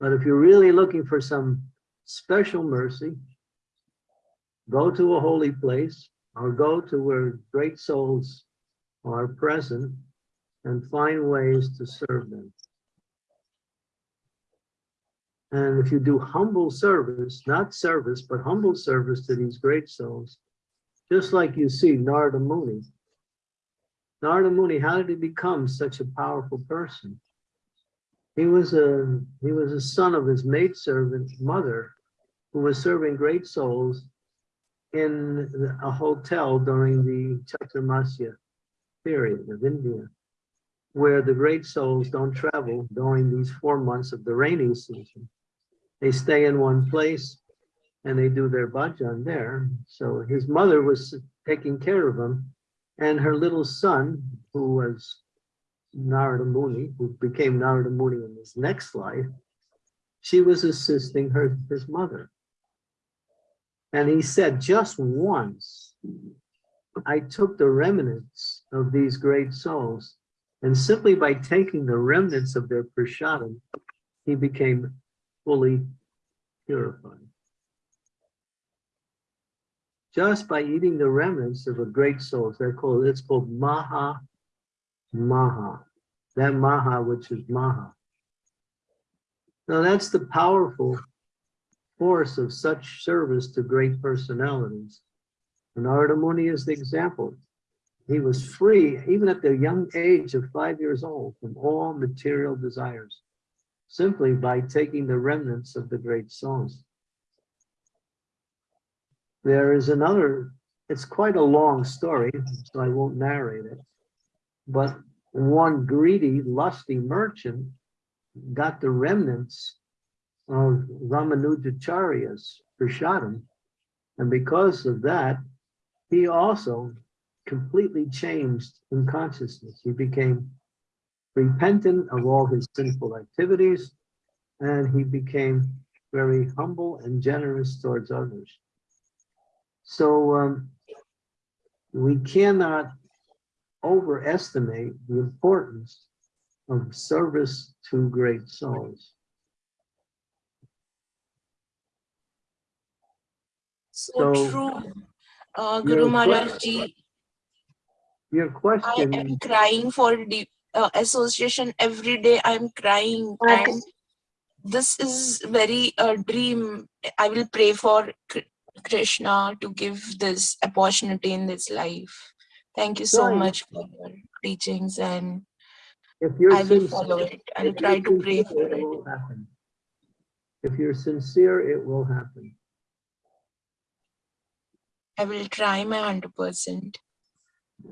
But if you're really looking for some special mercy, go to a holy place or go to where great souls are present and find ways to serve them. And if you do humble service, not service, but humble service to these great souls, just like you see Narada Muni. Narada Muni, how did he become such a powerful person? He was a he was a son of his maidservant's mother, who was serving great souls in a hotel during the Chaturmasya period of India, where the great souls don't travel during these four months of the rainy season. They stay in one place and they do their bhajan there. So his mother was taking care of him, and her little son, who was Narada Muni, who became Narada Muni in his next life, she was assisting her his mother. And he said, just once, I took the remnants of these great souls, and simply by taking the remnants of their prasadam, he became fully purified. Just by eating the remnants of a great souls, they're called, it's called Maha Maha. That Maha, which is Maha. Now that's the powerful force of such service to great personalities. Narada Muni is the example. He was free, even at the young age of five years old, from all material desires, simply by taking the remnants of the great souls. There is another, it's quite a long story, so I won't narrate it. But one greedy, lusty merchant got the remnants of Ramanujacharya's Prashadam. And because of that, he also completely changed in consciousness. He became repentant of all his sinful activities, and he became very humble and generous towards others. So um, we cannot overestimate the importance of service to great souls. So, So, true. Uh, Guru que- Maharaj ji, Your question. I am crying for the uh, association every day. I'm crying and this is very a dream. I will pray for Krishna to give this opportunity in this life. Thank you so Right. much for your teachings and if you're I will follow it. I'll try to pray for it it. happen. If you're sincere, it will happen. I will try my hundred percent.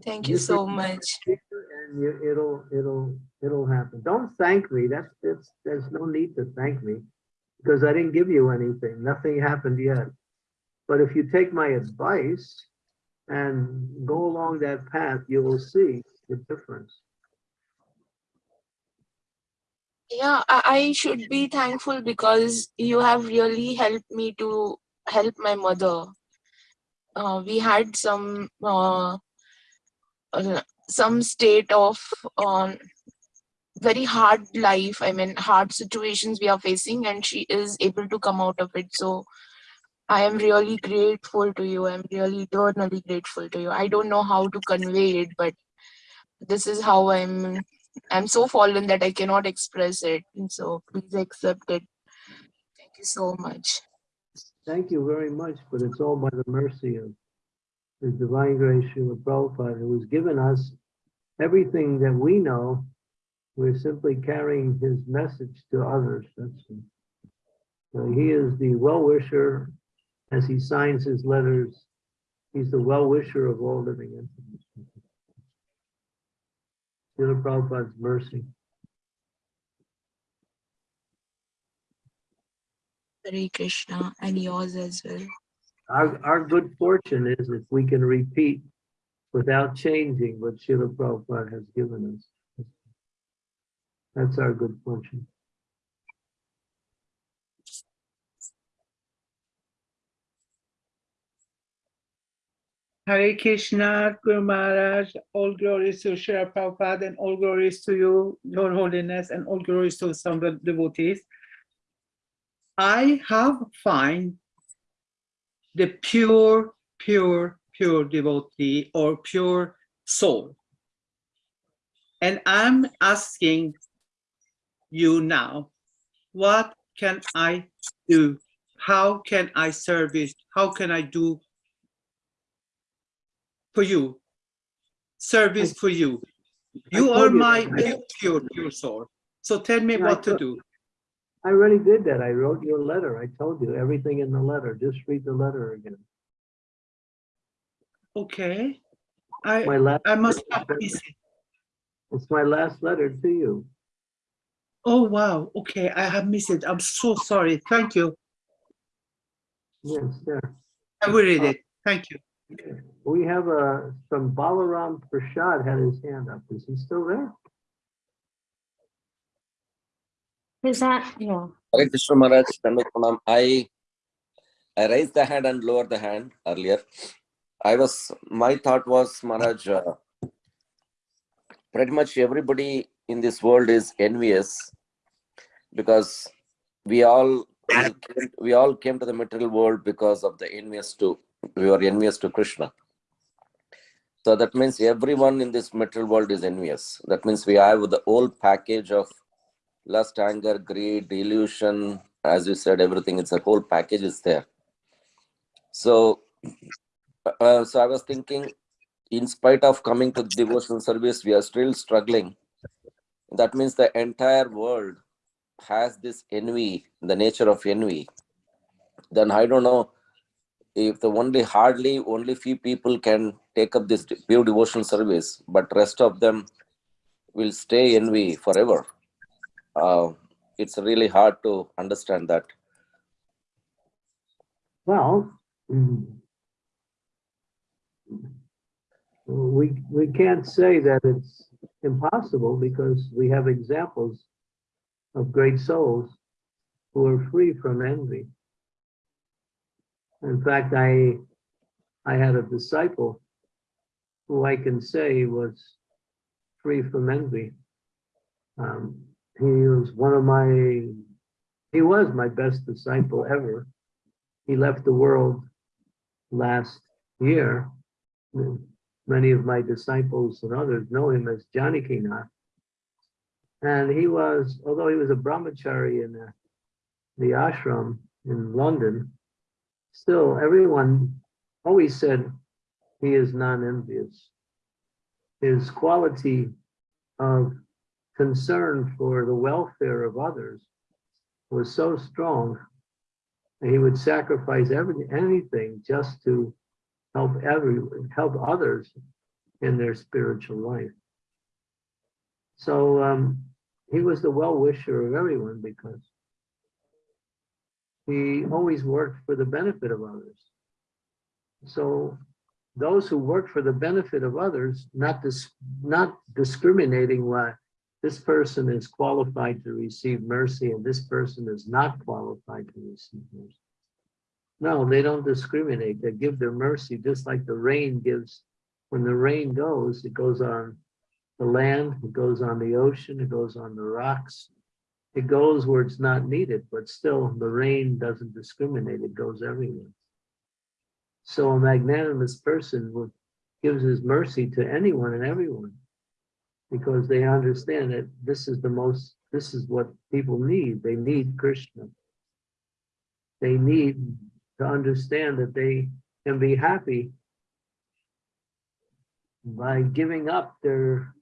Thank you Just so much. And you, it'll, it'll, it'll happen. Don't thank me. That's, that's, there's no need to thank me. Because I didn't give you anything. Nothing happened yet. But if you take my advice and go along that path, you will see the difference. Yeah, I, should be thankful because you have really helped me to help my mother. Uh, we had some uh, uh, some state of um, very hard life. I mean, hard situations we are facing, and she is able to come out of it. So I am really grateful to you. I'm really eternally grateful to you. I don't know how to convey it, but this is how I'm. I'm so fallen that I cannot express it. And so please accept it. Thank you so much. Thank you very much, but it's all by the mercy of the divine grace Srila Prabhupada, who has given us everything that we know. We're simply carrying his message to others. That's so he is the well-wisher as he signs his letters. He's the well-wisher of all living entities. Srila Prabhupada's mercy. Hare Krishna and yours as well. Our, our good fortune is if we can repeat without changing what Srila Prabhupada has given us. That's our good fortune. Hare Krishna, Guru Maharaj, all glories to Srila Prabhupada and all glories to you, Your Holiness, and all glories to some devotees. I have find the pure, pure, pure devotee or pure soul. And I'm asking you now, what can I do? How can I service? How can I do for you? Service for you. You are you my that. pure, pure, soul. So tell me Yeah, what to do. I already did that. I wrote you a letter. I told you everything in the letter. Just read the letter again. Okay. My I, last, I must have missed it. it's my last letter to you. Oh, wow. Okay, I have missed it. I'm so sorry. Thank you. Yes, there. I will read it. Uh, Thank you. We have a, some Balaram Prasad had his hand up. Is he still there? Is that, yeah. Hare Krishna Maharaj, I, I raised the hand and lowered the hand earlier. I was, my thought was, Maharaj, uh, pretty much everybody in this world is envious because we all we we all came to the material world because of the envious to we are envious to Krishna. So that means everyone in this material world is envious. That means we have the whole package of lust, anger, greed, delusion, as you said, everything. It's a whole package is there. So, uh, so I was thinking, in spite of coming to devotional service, we are still struggling. That means the entire world has this envy, the nature of envy. Then I don't know if the only hardly only few people can take up this pure devotional service, but rest of them will stay envy forever. Uh, it's really hard to understand that. Well, mm, we, we can't say that it's impossible because we have examples of great souls who are free from envy. In fact, I, I had a disciple who I can say was free from envy. Um, he was one of my, he was my best disciple ever. He left the world last year. Many of my disciples and others know him as Janakinath. And he was, although he was a brahmachari in the, the ashram in London, still everyone always said he is non-envious. His quality of concern for the welfare of others was so strong that he would sacrifice every, anything just to help every help others in their spiritual life. So um, he was the well-wisher of everyone because he always worked for the benefit of others. So those who work for the benefit of others, not dis not discriminating why this person is qualified to receive mercy and this person is not qualified to receive mercy. No, they don't discriminate. They give their mercy just like the rain gives. When the rain goes, it goes on the land, it goes on the ocean, it goes on the rocks. It goes where it's not needed, but still the rain doesn't discriminate. It goes everywhere. So a magnanimous person would, gives his mercy to anyone and everyone because they understand that this is the most, this is what people need. They need Krishna. They need to understand that they can be happy by giving up their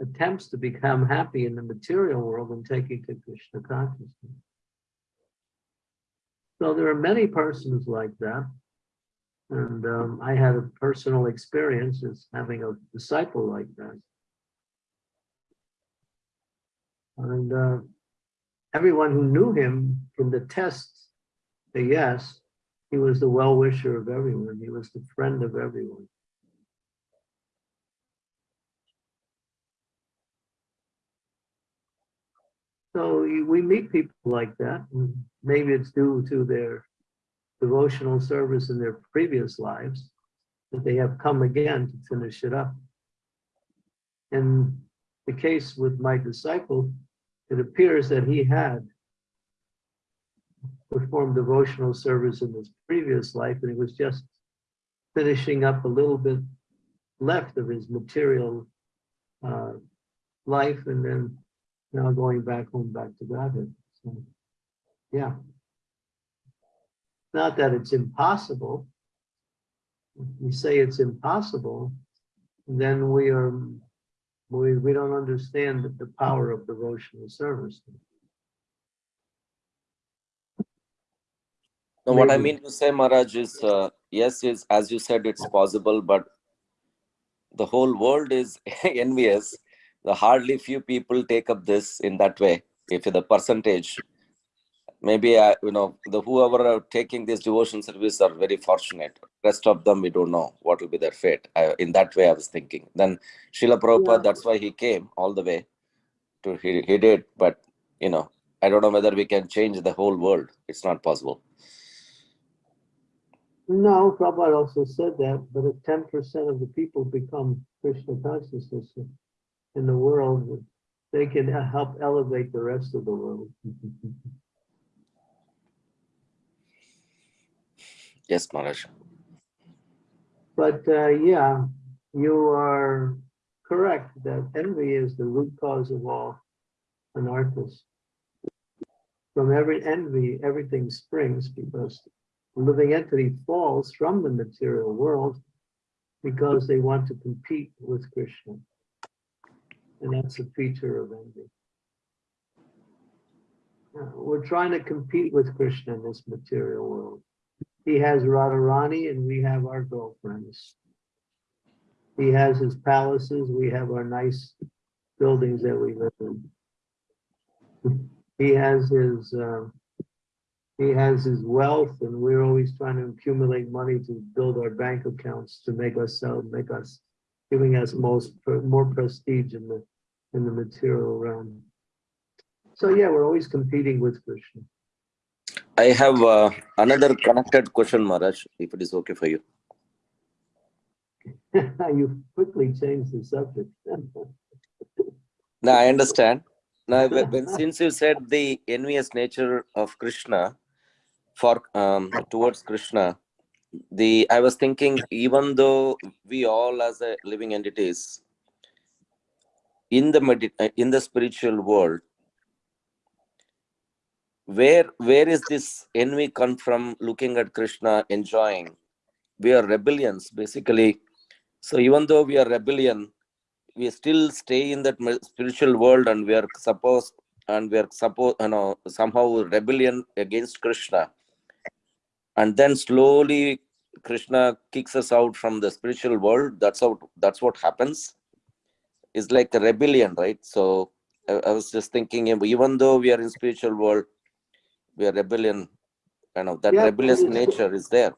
attempts to become happy in the material world and taking to Krishna consciousness. So there are many persons like that. And um, I had a personal experience as having a disciple like that. And uh, everyone who knew him from the tests, say yes, he was the well-wisher of everyone. He was the friend of everyone. So we meet people like that. Maybe it's due to their devotional service in their previous lives that they have come again to finish it up. In the case with my disciple, it appears that he had performed devotional service in his previous life and he was just finishing up a little bit left of his material uh, life and then now going back home, back to Godhead. So, yeah. Not that it's impossible. If we say it's impossible, then we are, we, we don't understand the, power of devotional service. No, what I mean to say, Maharaj, is uh, yes, is as you said, it's possible, but the whole world is envious. The hardly few people take up this in that way. If the percentage, maybe I, you know, the whoever are taking this devotion service are very fortunate. Rest of them, we don't know what will be their fate. I, in that way, I was thinking. Then Srila Prabhupada, Yeah. that's why he came all the way to he, he did, but you know, I don't know whether we can change the whole world. It's not possible. No, Prabhupada also said that, but if ten percent of the people become Krishna consciousness in the world, they can help elevate the rest of the world. Yes, Maharaj. But uh, yeah, you are correct that envy is the root cause of all anarthas. From every envy, everything springs because the living entity falls from the material world because they want to compete with Krishna. And that's a feature of envy. We're trying to compete with Krishna in this material world. He has Radharani and we have our girlfriends. He has his palaces, we have our nice buildings that we live in. He has his, uh, he has his wealth and we're always trying to accumulate money to build our bank accounts to make us sell, make us, giving us most, more prestige in the, in the material realm. So yeah, we're always competing with Krishna. I have uh, another connected question, Maharaj, if it is okay for you. You quickly changed the subject. Now I understand. Now, when, when- since you said the envious nature of Krishna for um, towards Krishna, the I was thinking even though we all as a living entities in the uh, in the spiritual world, where where is this envy come from? Looking at Krishna, enjoying, we are rebellions basically. So even though we are rebellion, we still stay in that spiritual world and we are supposed and we are supposed you know somehow rebellion against krishna and then slowly krishna kicks us out from the spiritual world that's how that's what happens it's like a rebellion right so i, I was just thinking even though we are in spiritual world we are rebellion you know that Yeah, rebellious nature is there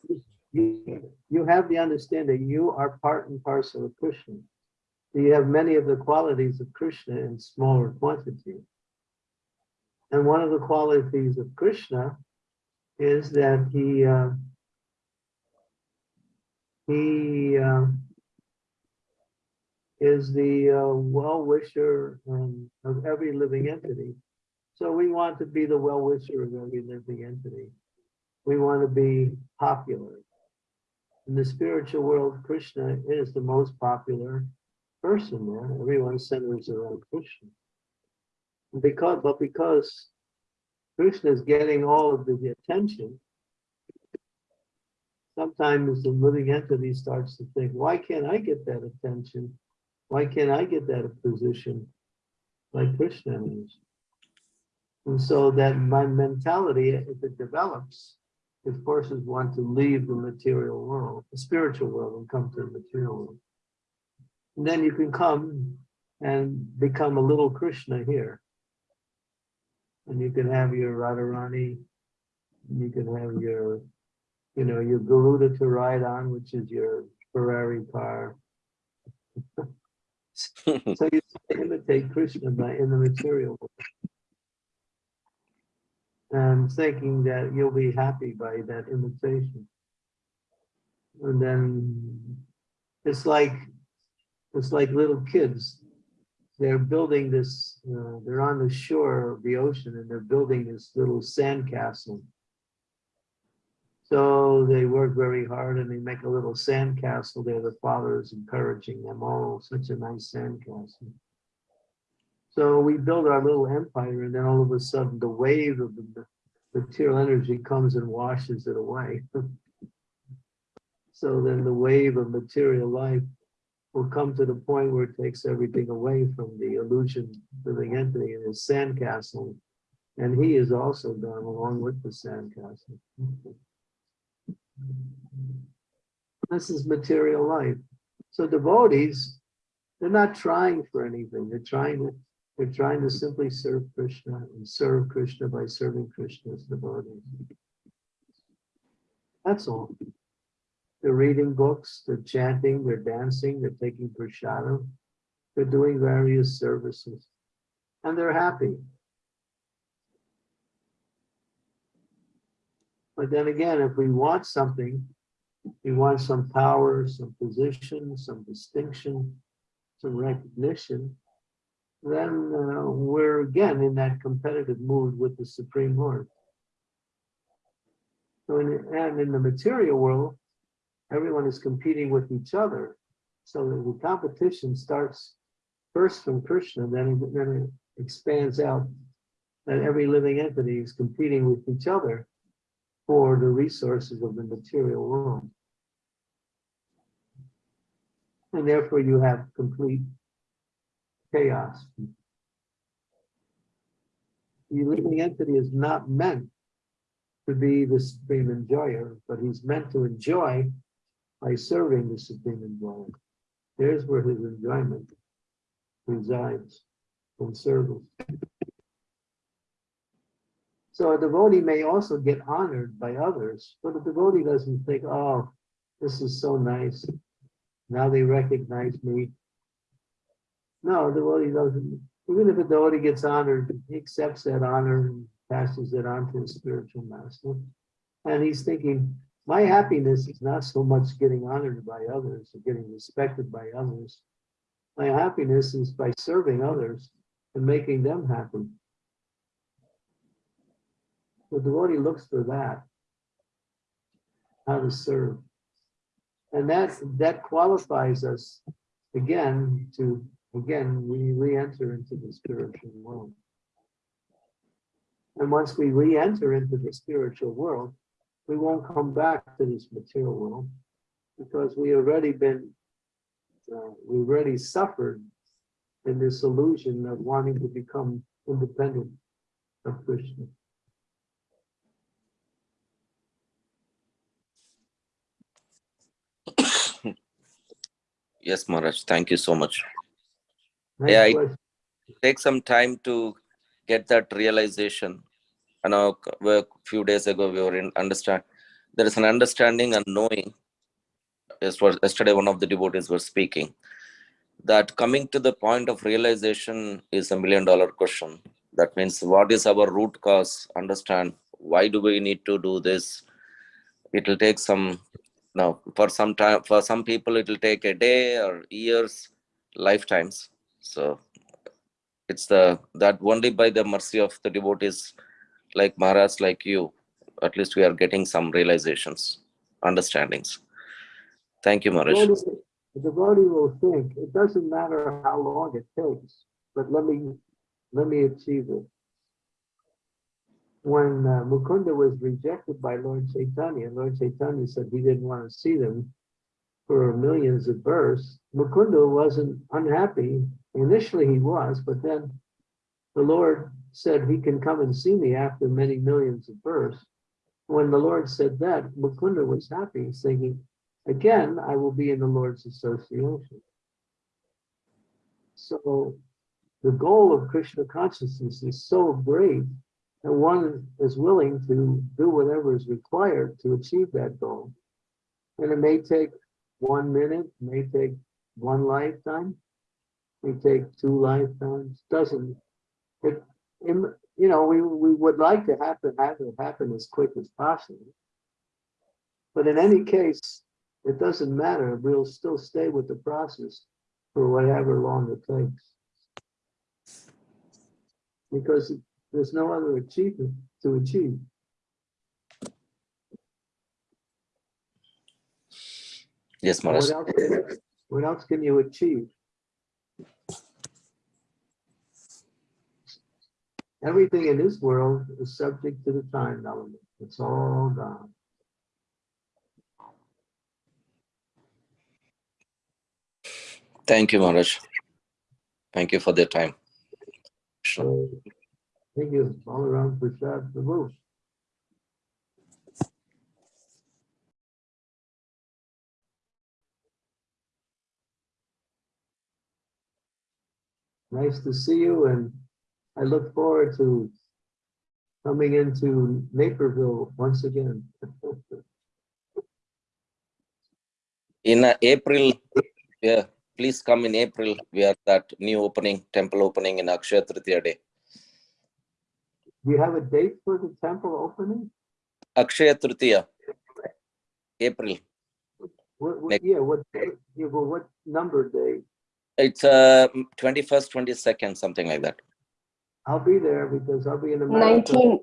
You you have the understanding you are part and parcel of Krishna. You have many of the qualities of Krishna in smaller quantity. And one of the qualities of Krishna is that he uh, he uh, is the uh, well-wisher um, of every living entity. So we want to be the well-wisher of every living entity. We want to be popular. In the spiritual world, Krishna is the most popular person there. Everyone centers around Krishna. Because, but because Krishna is getting all of the attention, sometimes the living entity starts to think, why can't I get that attention? Why can't I get that position like Krishna is? And so that my mentality, if it develops, it forces one to leave the material world, the spiritual world, and come to the material world. And then you can come and become a little Krishna here. And you can have your Radharani, you can have your, you know, your Garuda to ride on, which is your Ferrari car. So you imitate Krishna by in the material world. And thinking that you'll be happy by that imitation. And then it's like, it's like little kids. They're building this, uh, they're on the shore of the ocean and they're building this little sand castle. So they work very hard and they make a little sand castle there. The father is encouraging them, oh, such a nice sand castle. So we build our little empire and then all of a sudden the wave of the material energy comes and washes it away. So then the wave of material life will come to the point where it takes everything away from the illusion living entity in his sandcastle. And he is also gone along with the sandcastle. This is material life. So devotees, they're not trying for anything. They're trying to They're trying to simply serve Krishna and serve Krishna by serving Krishna's devotees. That's all. They're reading books, they're chanting, they're dancing, they're taking prasadam, they're doing various services, and they're happy. But then again, if we want something, we want some power, some position, some distinction, some recognition, then uh, we're again in that competitive mood with the Supreme Lord. So in, and in the material world, everyone is competing with each other. So the competition starts first from Krishna, then then it expands out that every living entity is competing with each other for the resources of the material world. And therefore you have complete chaos. The living entity is not meant to be the supreme enjoyer, but he's meant to enjoy by serving the supreme enjoyer. There's where his enjoyment resides in service. So a devotee may also get honored by others, but a devotee doesn't think, oh, this is so nice. Now they recognize me. No, the devotee doesn't. Even if a devotee gets honored, he accepts that honor and passes it on to his spiritual master. And he's thinking, my happiness is not so much getting honored by others or getting respected by others. My happiness is by serving others and making them happy. The devotee looks for that, how to serve. And that, that qualifies us again to, again, we re-enter into the spiritual world. And once we re-enter into the spiritual world, we won't come back to this material world because we already been, uh, we've already suffered in this illusion of wanting to become independent of Krishna. Yes, Maharaj. Thank you so much. Yeah, it takes some time to get that realization. I know a few days ago we were in understand. There is an understanding and knowing. As was yesterday, one of the devotees was speaking. That coming to the point of realization is a million dollar question. That means what is our root cause? Understand why do we need to do this? It will take some now for some time for some people it will take a day or years, lifetimes. So it's the that only by the mercy of the devotees like Maharaj, like you, at least we are getting some realizations, understandings. Thank you, Maharaj. The devotee will think, it doesn't matter how long it takes, but let me, let me achieve it. When uh, Mukunda was rejected by Lord Chaitanya, Lord Chaitanya said he didn't want to see them for millions of births. Mukunda wasn't unhappy. Initially he was, but then the Lord said he can come and see me after many millions of births. When the Lord said that, Mukunda was happy, thinking, again, I will be in the Lord's association. So the goal of Krishna consciousness is so great that one is willing to do whatever is required to achieve that goal. And it may take one minute, may take one lifetime, may take two lifetimes, doesn't. It, you know, we, we would like to have it, have it happen as quick as possible. But in any case, it doesn't matter. We'll still stay with the process for whatever long it takes. Because there's no other achievement to achieve. Yes, Maharaj. What else, can- what else can you achieve? Everything in this world is subject to the time element. It's all gone. Thank you, Maharaj. Thank you for the time. So, thank you. All around Prasad Prabhu. Nice to see you and I look forward to coming into Naperville once again. In uh, April, yeah, please come in April. We have that new opening, temple opening in Akshaya Tritiya day. Do you have a date for the temple opening? Akshaya Tritiya, April. What, what, yeah, what, yeah, well, what number day? It's uh, 21st, 22nd, something like that. I'll be there because I'll be in America. 19,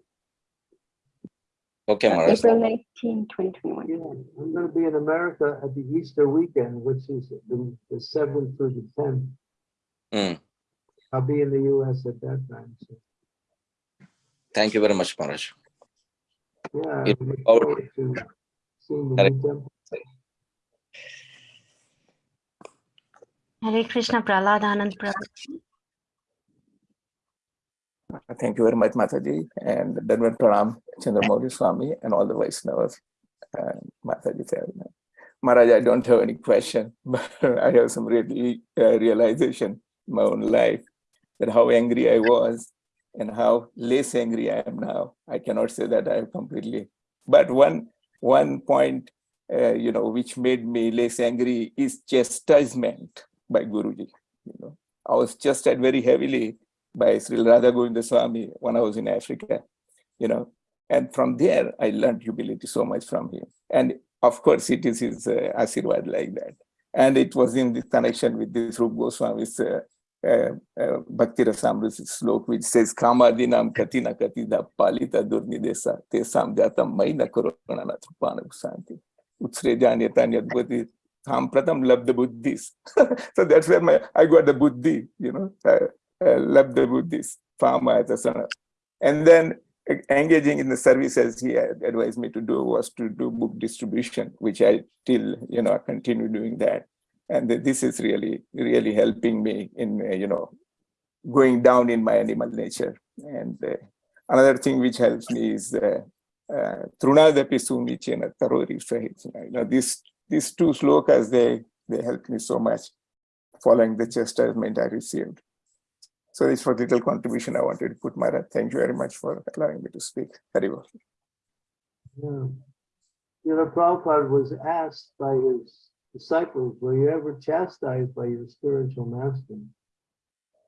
Okay, Maharaj. April 19, 2021. Yeah, I'm gonna be in America at the Easter weekend, which is the, the seventh through the tenth. Mm. I'll be in the US at that time, so, Thank you very much, Maharaj. yeah. I Yeah, look forward to Seeing the Correct. new temple. Hare Krishna, Prahlad Anand Prabhu. Thank you very much, Mataji, and Dhanwan Pranam, Chandramouli Swami, and all the Vaishnavas. And Mataji family. Maharaj, I don't have any question, but I have some really uh, realization in my own life that how angry I was and how less angry I am now. I cannot say that I have completely, but one one point, uh, you know, which made me less angry is chastisement by Guruji. You know, I was chastised very heavily by Sri Radha Govinda Swami when I was in Africa, you know, and from there I learned humility so much from him. And of course, it is his uh, Asirwad like that. And it was in this connection with this Rup Goswami's uh, uh, uh, Bhakti Rasamrita slok, which says, Kamadinam katina katida palita durnidesa te samjatam maina korona trupana santi. Utsre janyata nyadvati sampratam labda buddhis. so that's where my I got the buddhi, you know. Uh, uh, love the Buddhist farmer as a son. And then engaging in the services he advised me to do was to do book distribution, which I still, you know, continue doing that. And th- this is really, really helping me in, uh, you know, going down in my animal nature. And uh, another thing which helps me is uh, uh, Trunadapi Sumichena Tarori. You know, these, these two slokas, they, they helped me so much following the chastisement I received. So this was little contribution I wanted to put, Maharaj. Thank you very much for allowing me to speak. Very. Yeah. You know, Prabhupada was asked by his disciples, were you ever chastised by your spiritual master?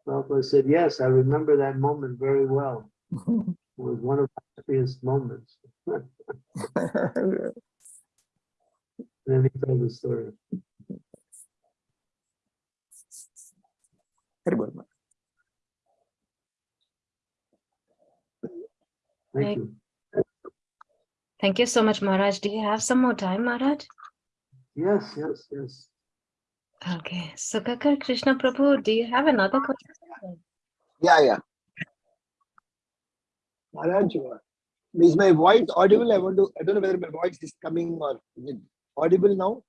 Prabhupada said, yes, I remember that moment very well. It was one of my happiest moments. Then he told the story. Very well. Maharaj. Thank you. Thank you so much, Maharaj. Do you have some more time, Maharaj? Yes, yes, yes. Okay. So, Kakar Krishna Prabhu, do you have another question? Yeah, yeah. Maharaj, uh, is my voice audible? I want to, I don't know whether my voice is coming or is it audible now?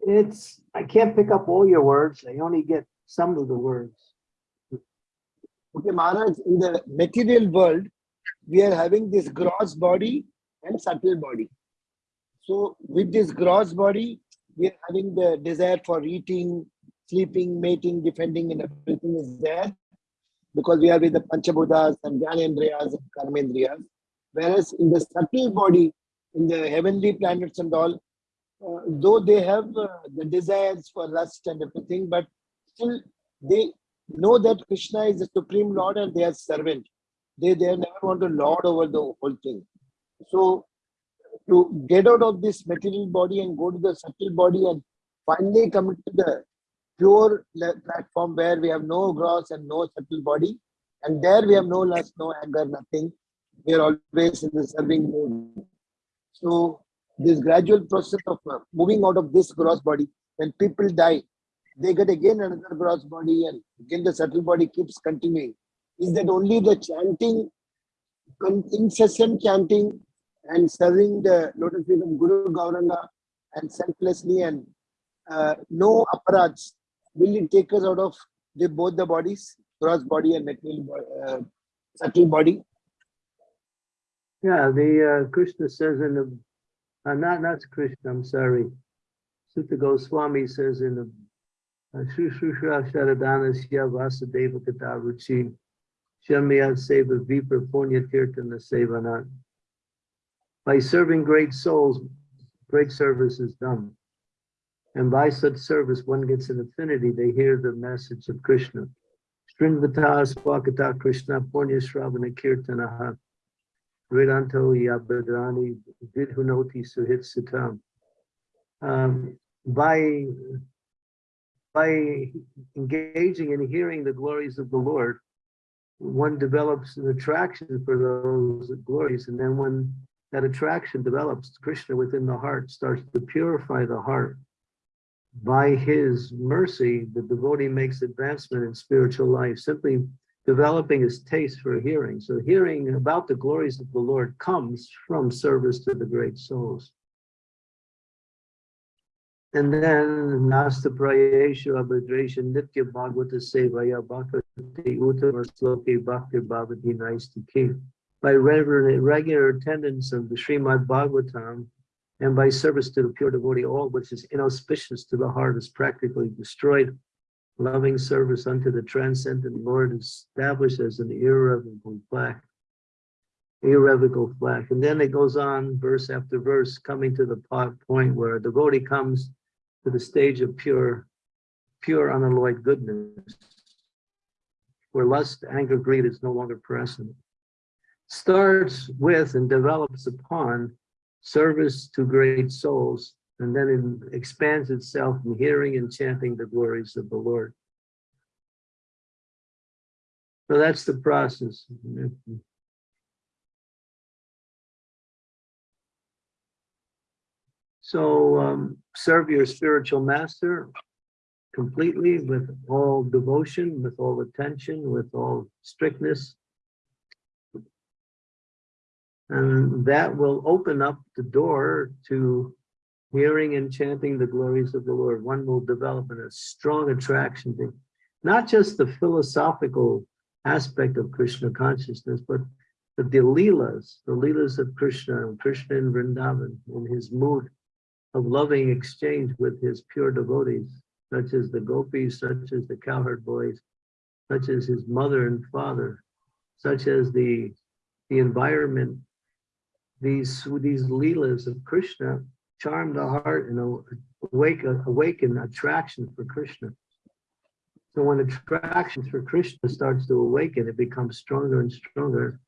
It's, I can't pick up all your words. I only get some of the words. Okay, Maharaj, in the material world, we are having this gross body and subtle body. So with this gross body, we are having the desire for eating, sleeping, mating, defending, and everything is there because we are with the Panchabhutas and Jnanendriyas and Karmendriyas. Whereas in the subtle body, in the heavenly planets and all, uh, though they have uh, the desires for lust and everything, but still they know that Krishna is the supreme Lord and they are servant. They they never want to lord over the whole thing. So to get out of this material body and go to the subtle body and finally come to the pure platform where we have no gross and no subtle body, and there we have no lust, no anger, nothing. We are always in the serving mood. So this gradual process of uh, moving out of this gross body, when people die, they get again another gross body and again the subtle body keeps continuing. Is that only the chanting, incessant chanting and serving the lotus feet of Guru Gauranga and selflessly and uh, no aparats, will it take us out of the, both the bodies, gross body and material uh, subtle body? Yeah, the uh, Krishna says in the, uh, not, not Krishna, I'm sorry. Suta Goswami says in the Shushusha Sharadanasya Vasudeva Kataruchi Shamya Seva Vipra Punya Tirtana Sevanat. By serving great souls, great service is done. And by such service, one gets an affinity. They hear the message of Krishna. Srinvata Swakata Krishna Punya Shravana Kirtanaha. Vedanto Yabadrani Vidhunoti Suhit Sitam. Um, by by engaging and hearing the glories of the Lord, one develops an attraction for those glories. And then when that attraction develops, Krishna within the heart starts to purify the heart. By his mercy, the devotee makes advancement in spiritual life, simply developing his taste for hearing. So hearing about the glories of the Lord comes from service to the great souls. And then Nasta Prayeshu Abhadresha Nitya Bhagavata Sevaya Bhakti Uttama Sloke Bhakti Bhavati Naistiki. By regular, regular attendance of the Srimad Bhagavatam and by service to the pure devotee, all which is inauspicious to the heart is practically destroyed. Loving service unto the transcendent Lord is established as an irrevocable fact. Irrevocable fact. And then it goes on verse after verse, coming to the point where a devotee comes to the stage of pure, pure unalloyed goodness, where lust, anger, greed is no longer present. Starts with and develops upon service to great souls, and then it expands itself in hearing and chanting the glories of the Lord. So that's the process. So um, serve your spiritual master completely with all devotion, with all attention, with all strictness. And that will open up the door to hearing and chanting the glories of the Lord. One will develop a strong attraction to not just the philosophical aspect of Krishna consciousness, but the, the leelas, the leelas of Krishna, and Krishna in Vrindavan, in his mood of loving exchange with his pure devotees, such as the gopis, such as the cowherd boys, such as his mother and father, such as the, the environment. These, these leelas of Krishna charm the heart and awake, awaken attraction for Krishna. So when attraction for Krishna starts to awaken, it becomes stronger and stronger.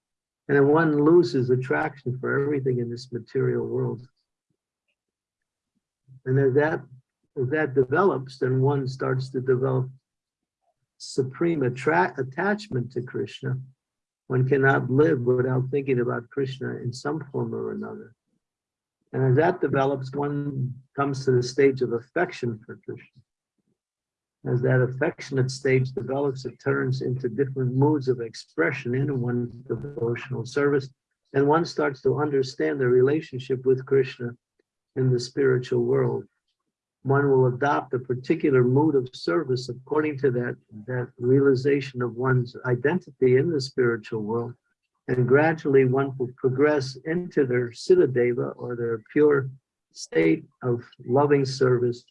And then one loses attraction for everything in this material world. And as that, as that develops, then one starts to develop supreme attract attachment to Krishna. One cannot live without thinking about Krishna in some form or another. And as that develops, one comes to the stage of affection for Krishna. As that affectionate stage develops, it turns into different moods of expression in one's devotional service. And one starts to understand the relationship with Krishna in the spiritual world. One will adopt a particular mood of service according to that, that realization of one's identity in the spiritual world. And gradually one will progress into their Siddha or their pure state of loving service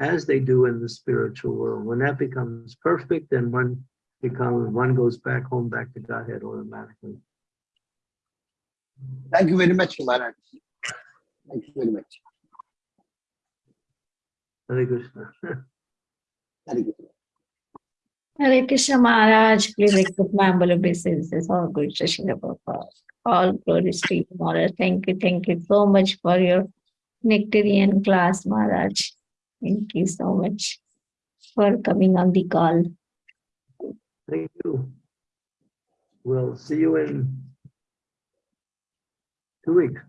as they do in the spiritual world. When that becomes perfect, then one becomes one goes back home, back to Godhead automatically. Thank you very much, Maharaj. Thank you very much. Hare Krishna. Very good. Hare Krishna Maharaj, please accept my humble obeisances. All good Srila Prabhupada. All glories to you, Maharaj. Thank you, thank you so much for your nectarian class, Maharaj. Thank you so much for coming on the call. Thank you. We'll see you in two weeks.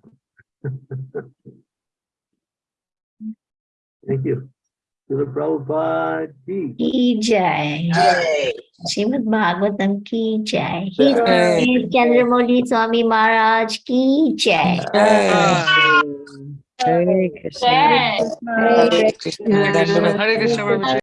Thank you. To the Prabhupada ki. Ki Jai. Srimad Bhagavatam Ki Jai. His Jai. Grace Chandramouli Swami Maharaj Ki Jai. Hare Krishna. Hare Krishna. Hare Krishna.